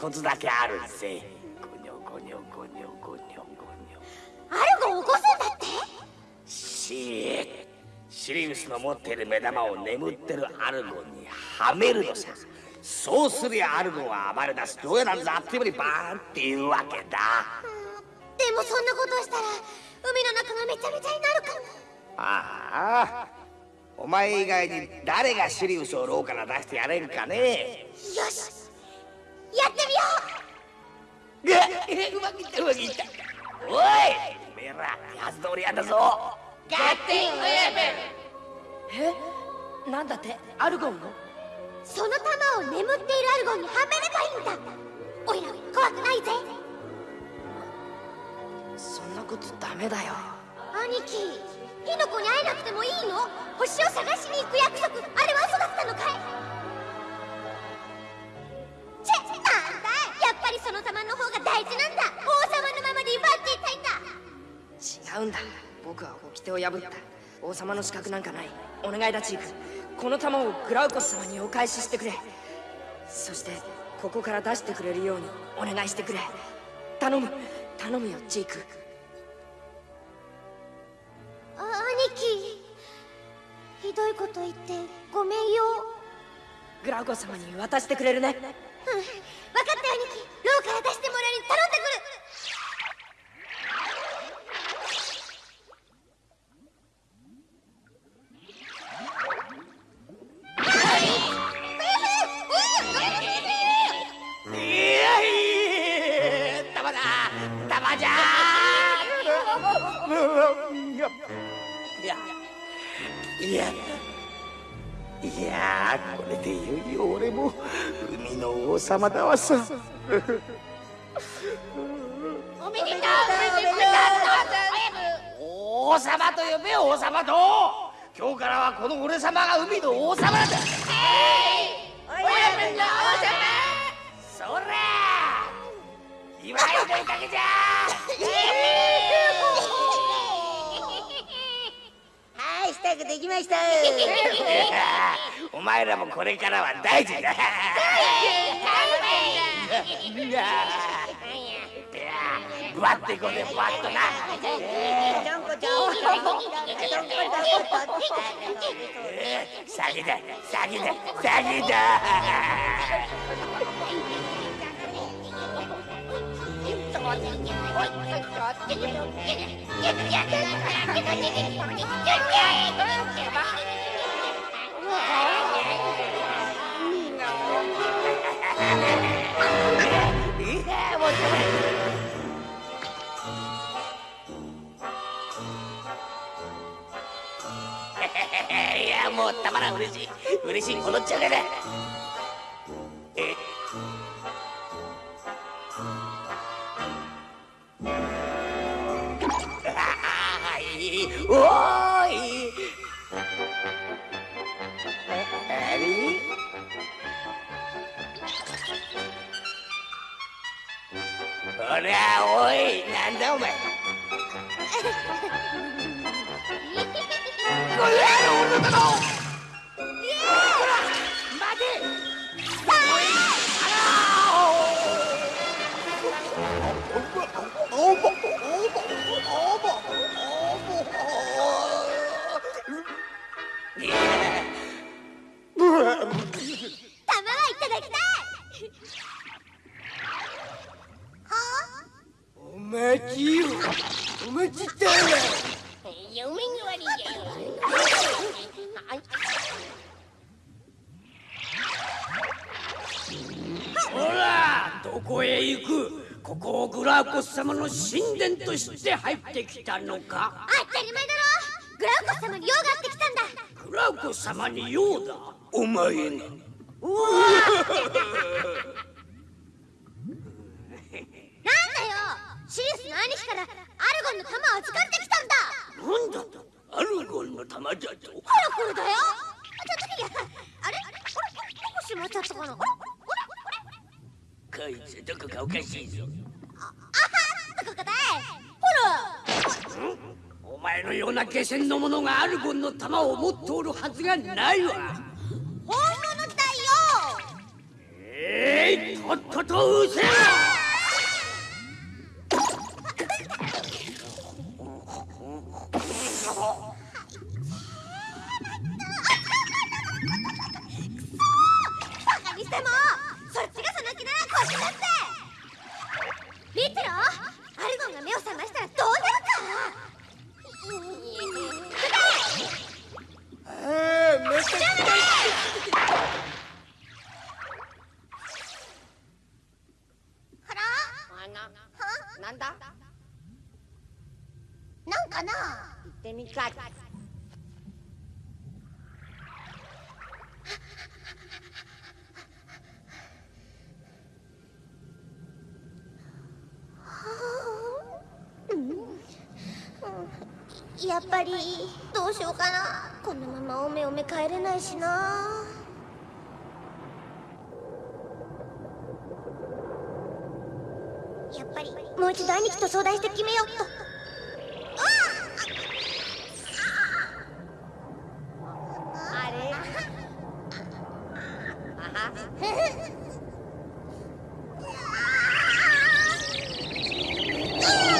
方法が一つだけあるぜ。ゴニョゴニョゴニョゴニョゴニョ。アルゴを起こすんだって。シーシリウスの持っている目玉を眠ってるアルゴンにはめるのさ。そうすりゃアルゴンは暴れ出す牢屋なんざあっという間にバーンっていうわけだ。でもそんなことしたら海の中がめちゃめちゃになるかも。ああ。お前以外に誰がシリウスを牢から出してやれるかね。よしやってみよう。ううまくいったうまくいったおいおめえら手はず通りやだぞガッテンウェーブえなんだってアルゴンのその玉を眠っているアルゴンにはめればいいんだおいら怖くないぜそんなことダメだよ兄貴火の粉に会えなくてもいいの星を探しに行く約束あれは嘘だったのかいチェなんだ？やっぱりその玉の方が大事なんだ。王様のままで奪っていたいんだ。違うんだ。僕は掟を破った。王様の資格なんかない。お願いだチークこの玉をグラウコス様にお返ししてくれ。そしてここから出してくれるようにお願いしてくれ。頼む。頼むよチークあ兄貴。ひどいこと言ってごめんよ。グラウコス様に渡してくれるね分かった兄貴牢から出してもらいに頼ん。でくるいやい玉だ玉じゃいやいやこれでいよいよ俺も海の王様だわさ。おめでとう王様と呼べ王様と。今日からはこの俺様が海の王様なんだ。そら祝いのいかげじゃ。は い支度できました。お前らもこれからは大事だ。いやぶわっていこうぜぶわっとなだ詐欺だだいやもうたまらん。嬉しい。嬉しい。に戻っちゃうほらおいなんだお前。これ俺の玉を。待てとして入ってきたのか？当たり前だろ。グラウコス様に用があってきたんだ。グラウコス様に用だ？お前がなんだよ。シリウスの兄貴からアルゴンの玉を預かってきたんだ。なんだとアルゴンの玉だと？ほらこれだよ。ちょっといや。あれ？あれ？これ？どこしまっちゃったかなあれ？あれ？こいつどこかおかしいぞ。あはどこいほら。お前のような下船の者がアルゴンの玉を持っておるはずがないわ。本物だよ。と失せろバカにしてもそっちがその気ならこっちだって。律郎アルゴンが目を覚ましたらどうなるえー、めちゃくちゃかあななんだ？なんかな？行ってみたいやっぱりどうしようかな。このままおめおめ帰れないしな。やっぱりもう一度兄貴と相談して決めようっと。あれ？な ん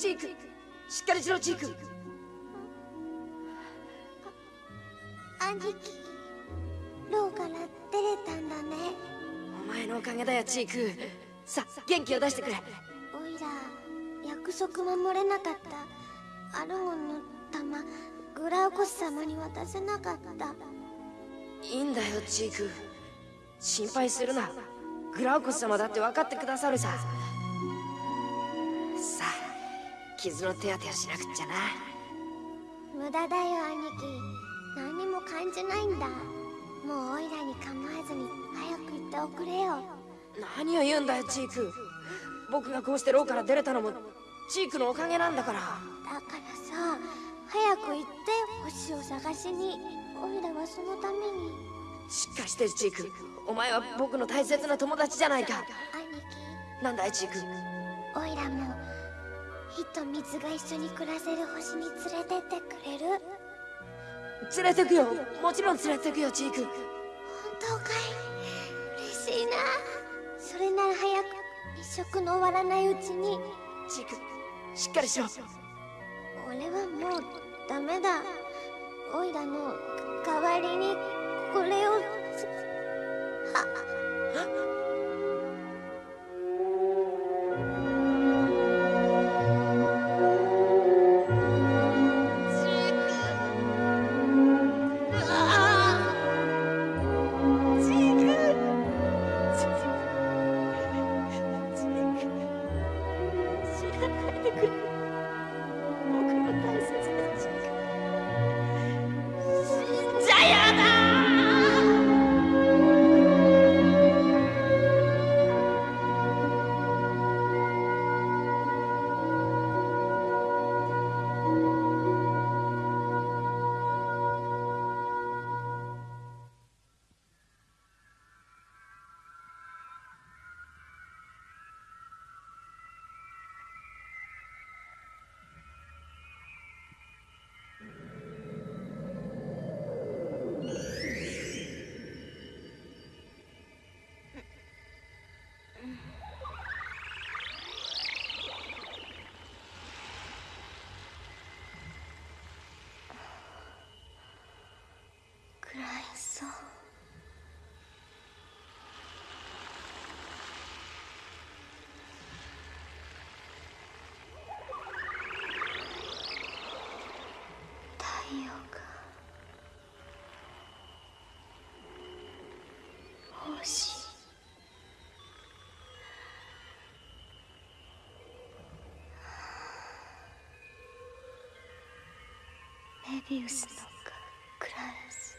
チーク。しっかりしろチーク。兄貴牢から出れたんだね。お前のおかげだよチーク。さ元気を出してくれ。おいら約束守れなかったアルゴンの玉グラウコス様に渡せなかった。いいんだよチーク。心配するな。グラウコス様だって分かってくださるさ傷の手当てをしなくっちゃな。無駄だよ兄貴。何にも感じないんだ。もうオイラに構わずに早く行っておくれよ。何を言うんだよチーク。僕がこうして牢から出れたのもチークのおかげなんだから。だからさ早く行って星を探しにオイラはそのために。しっかりしてるチーク。お前は僕の大切な友達じゃないか。兄なんだいチークと水が一緒に暮らせる星に連れてってくれる？連れてくよ。もちろん連れてくよチーク本当かい？嬉しいな。それなら早く一食の終わらないうちに。チークしっかりしろ俺はもうダメだ。オイラの代わりにこれを。すはじ Ты крыша. メビウスのクラウス。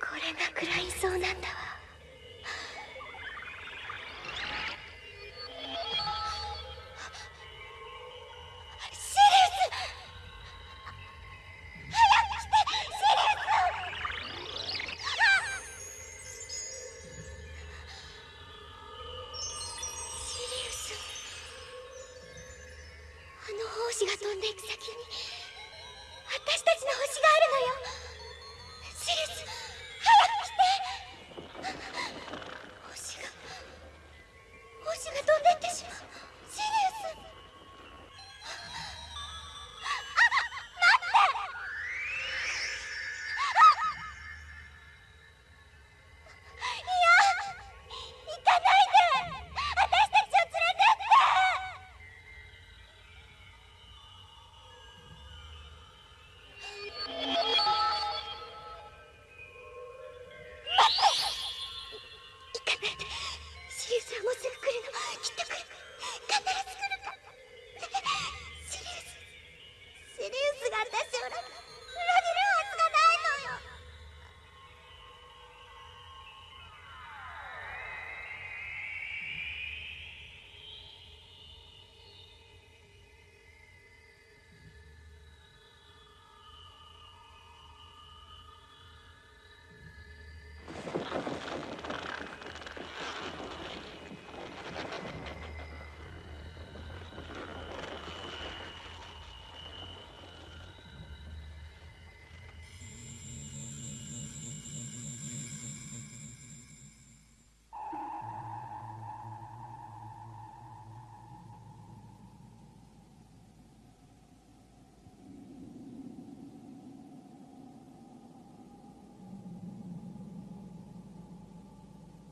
これがクライソーなんだわ。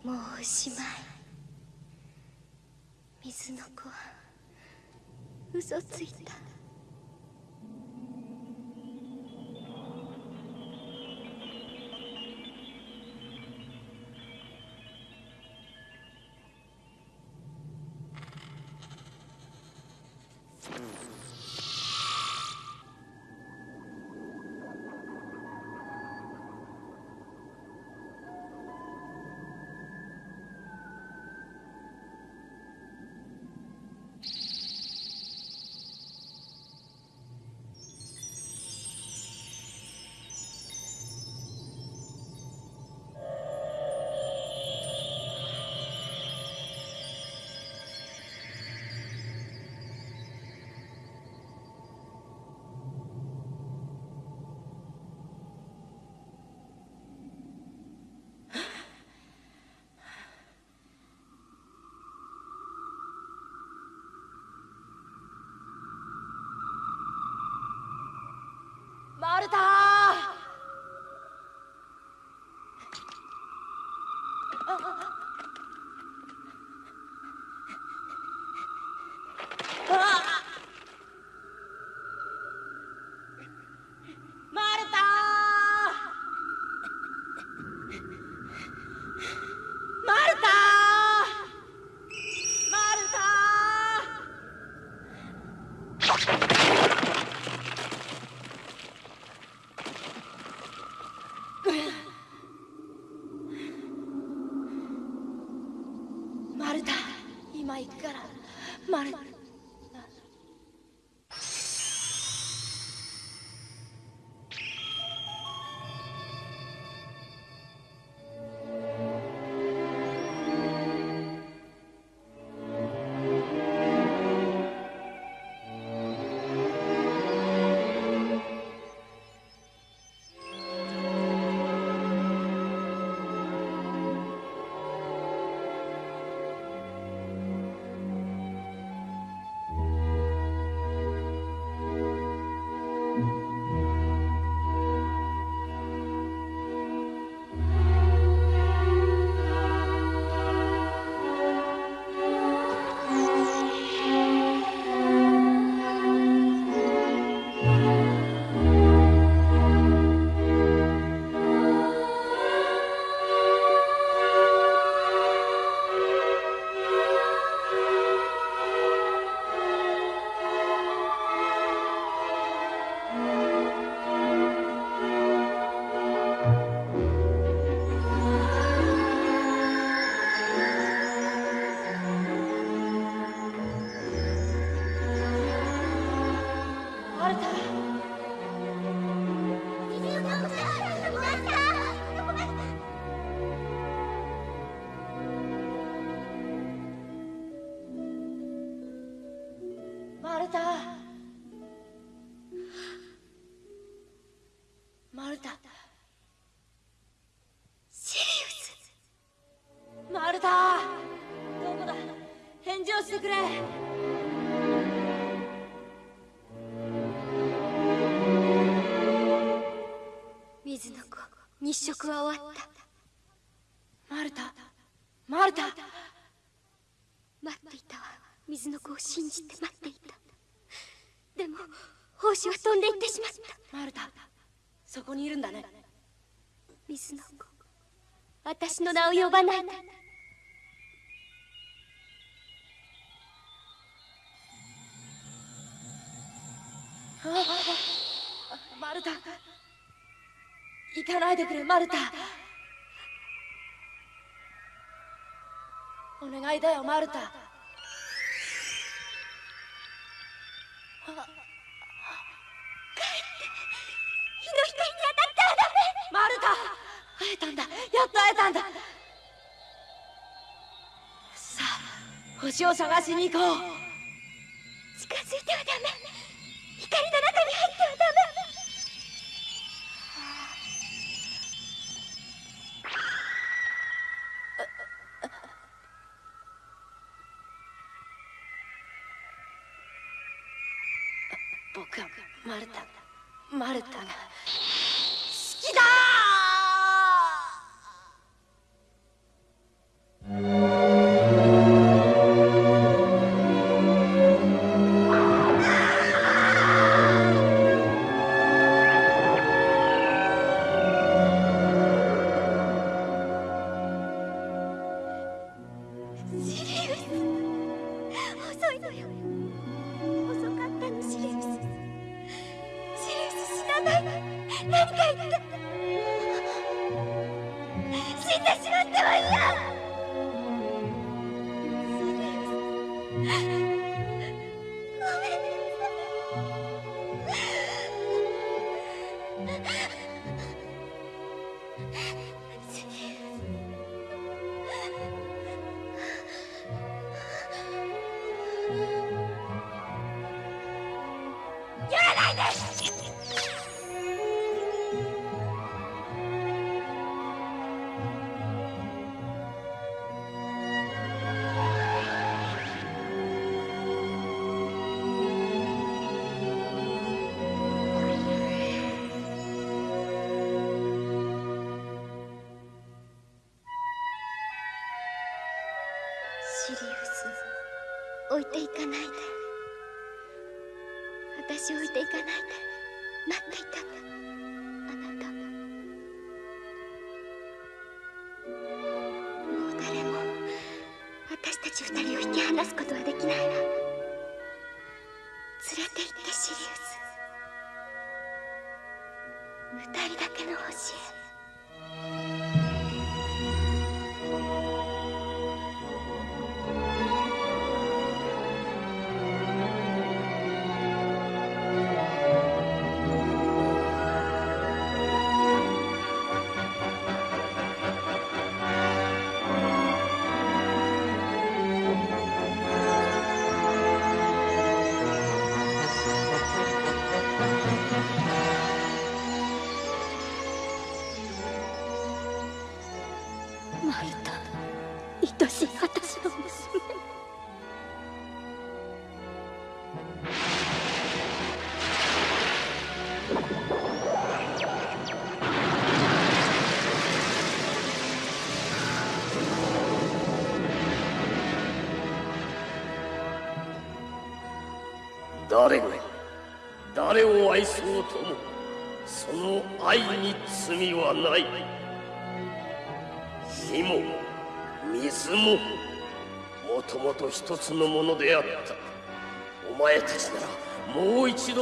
もうおしまい。水の子は嘘ついた。マルマ子は飛んでいってしまった。マルタそこにいるんだね。水の子私の名を呼ばないで。マルタ。行かないでくれマルタ。お願いだよマルタを探しに行こう。二人だけの星。へ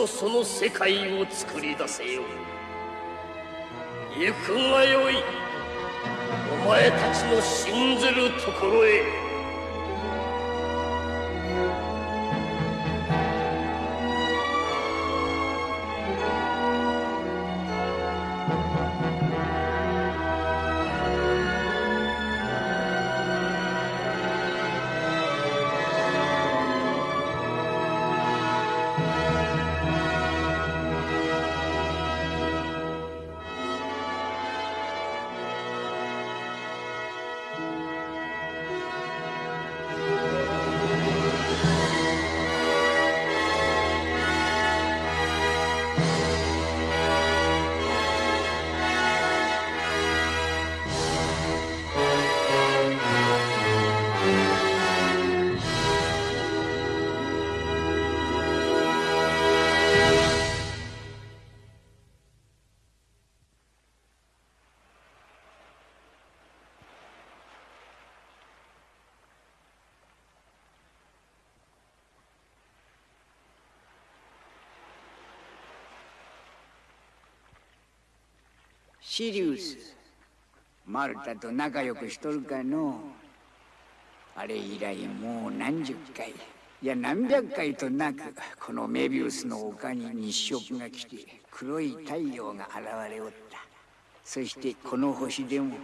その世界を作り出せよ。行くがよい。お前たちの信ずるところへ。シリウス。マルタと仲良くしとるかの。あれ以来もう何十回。いや何百回となくこのメビウスの丘に日食が来て黒い太陽が現れおった。そしてこの星でも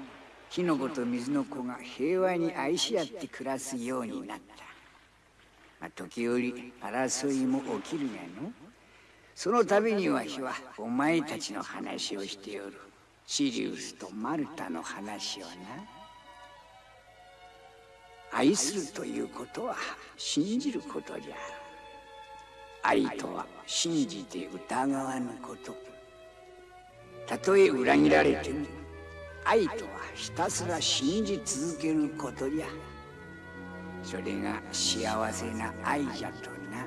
火の粉と水の子が平和に愛し合って暮らすようになった、まあ、時折争いも起きるがの。その度にわしはお前たちの話をしておる。シリウスとマルタの話をな。愛するということは信じることじゃ。愛とは信じて疑わぬこと。たとえ裏切られても愛とはひたすら信じ続けることじゃ。それが幸せな愛じゃとな。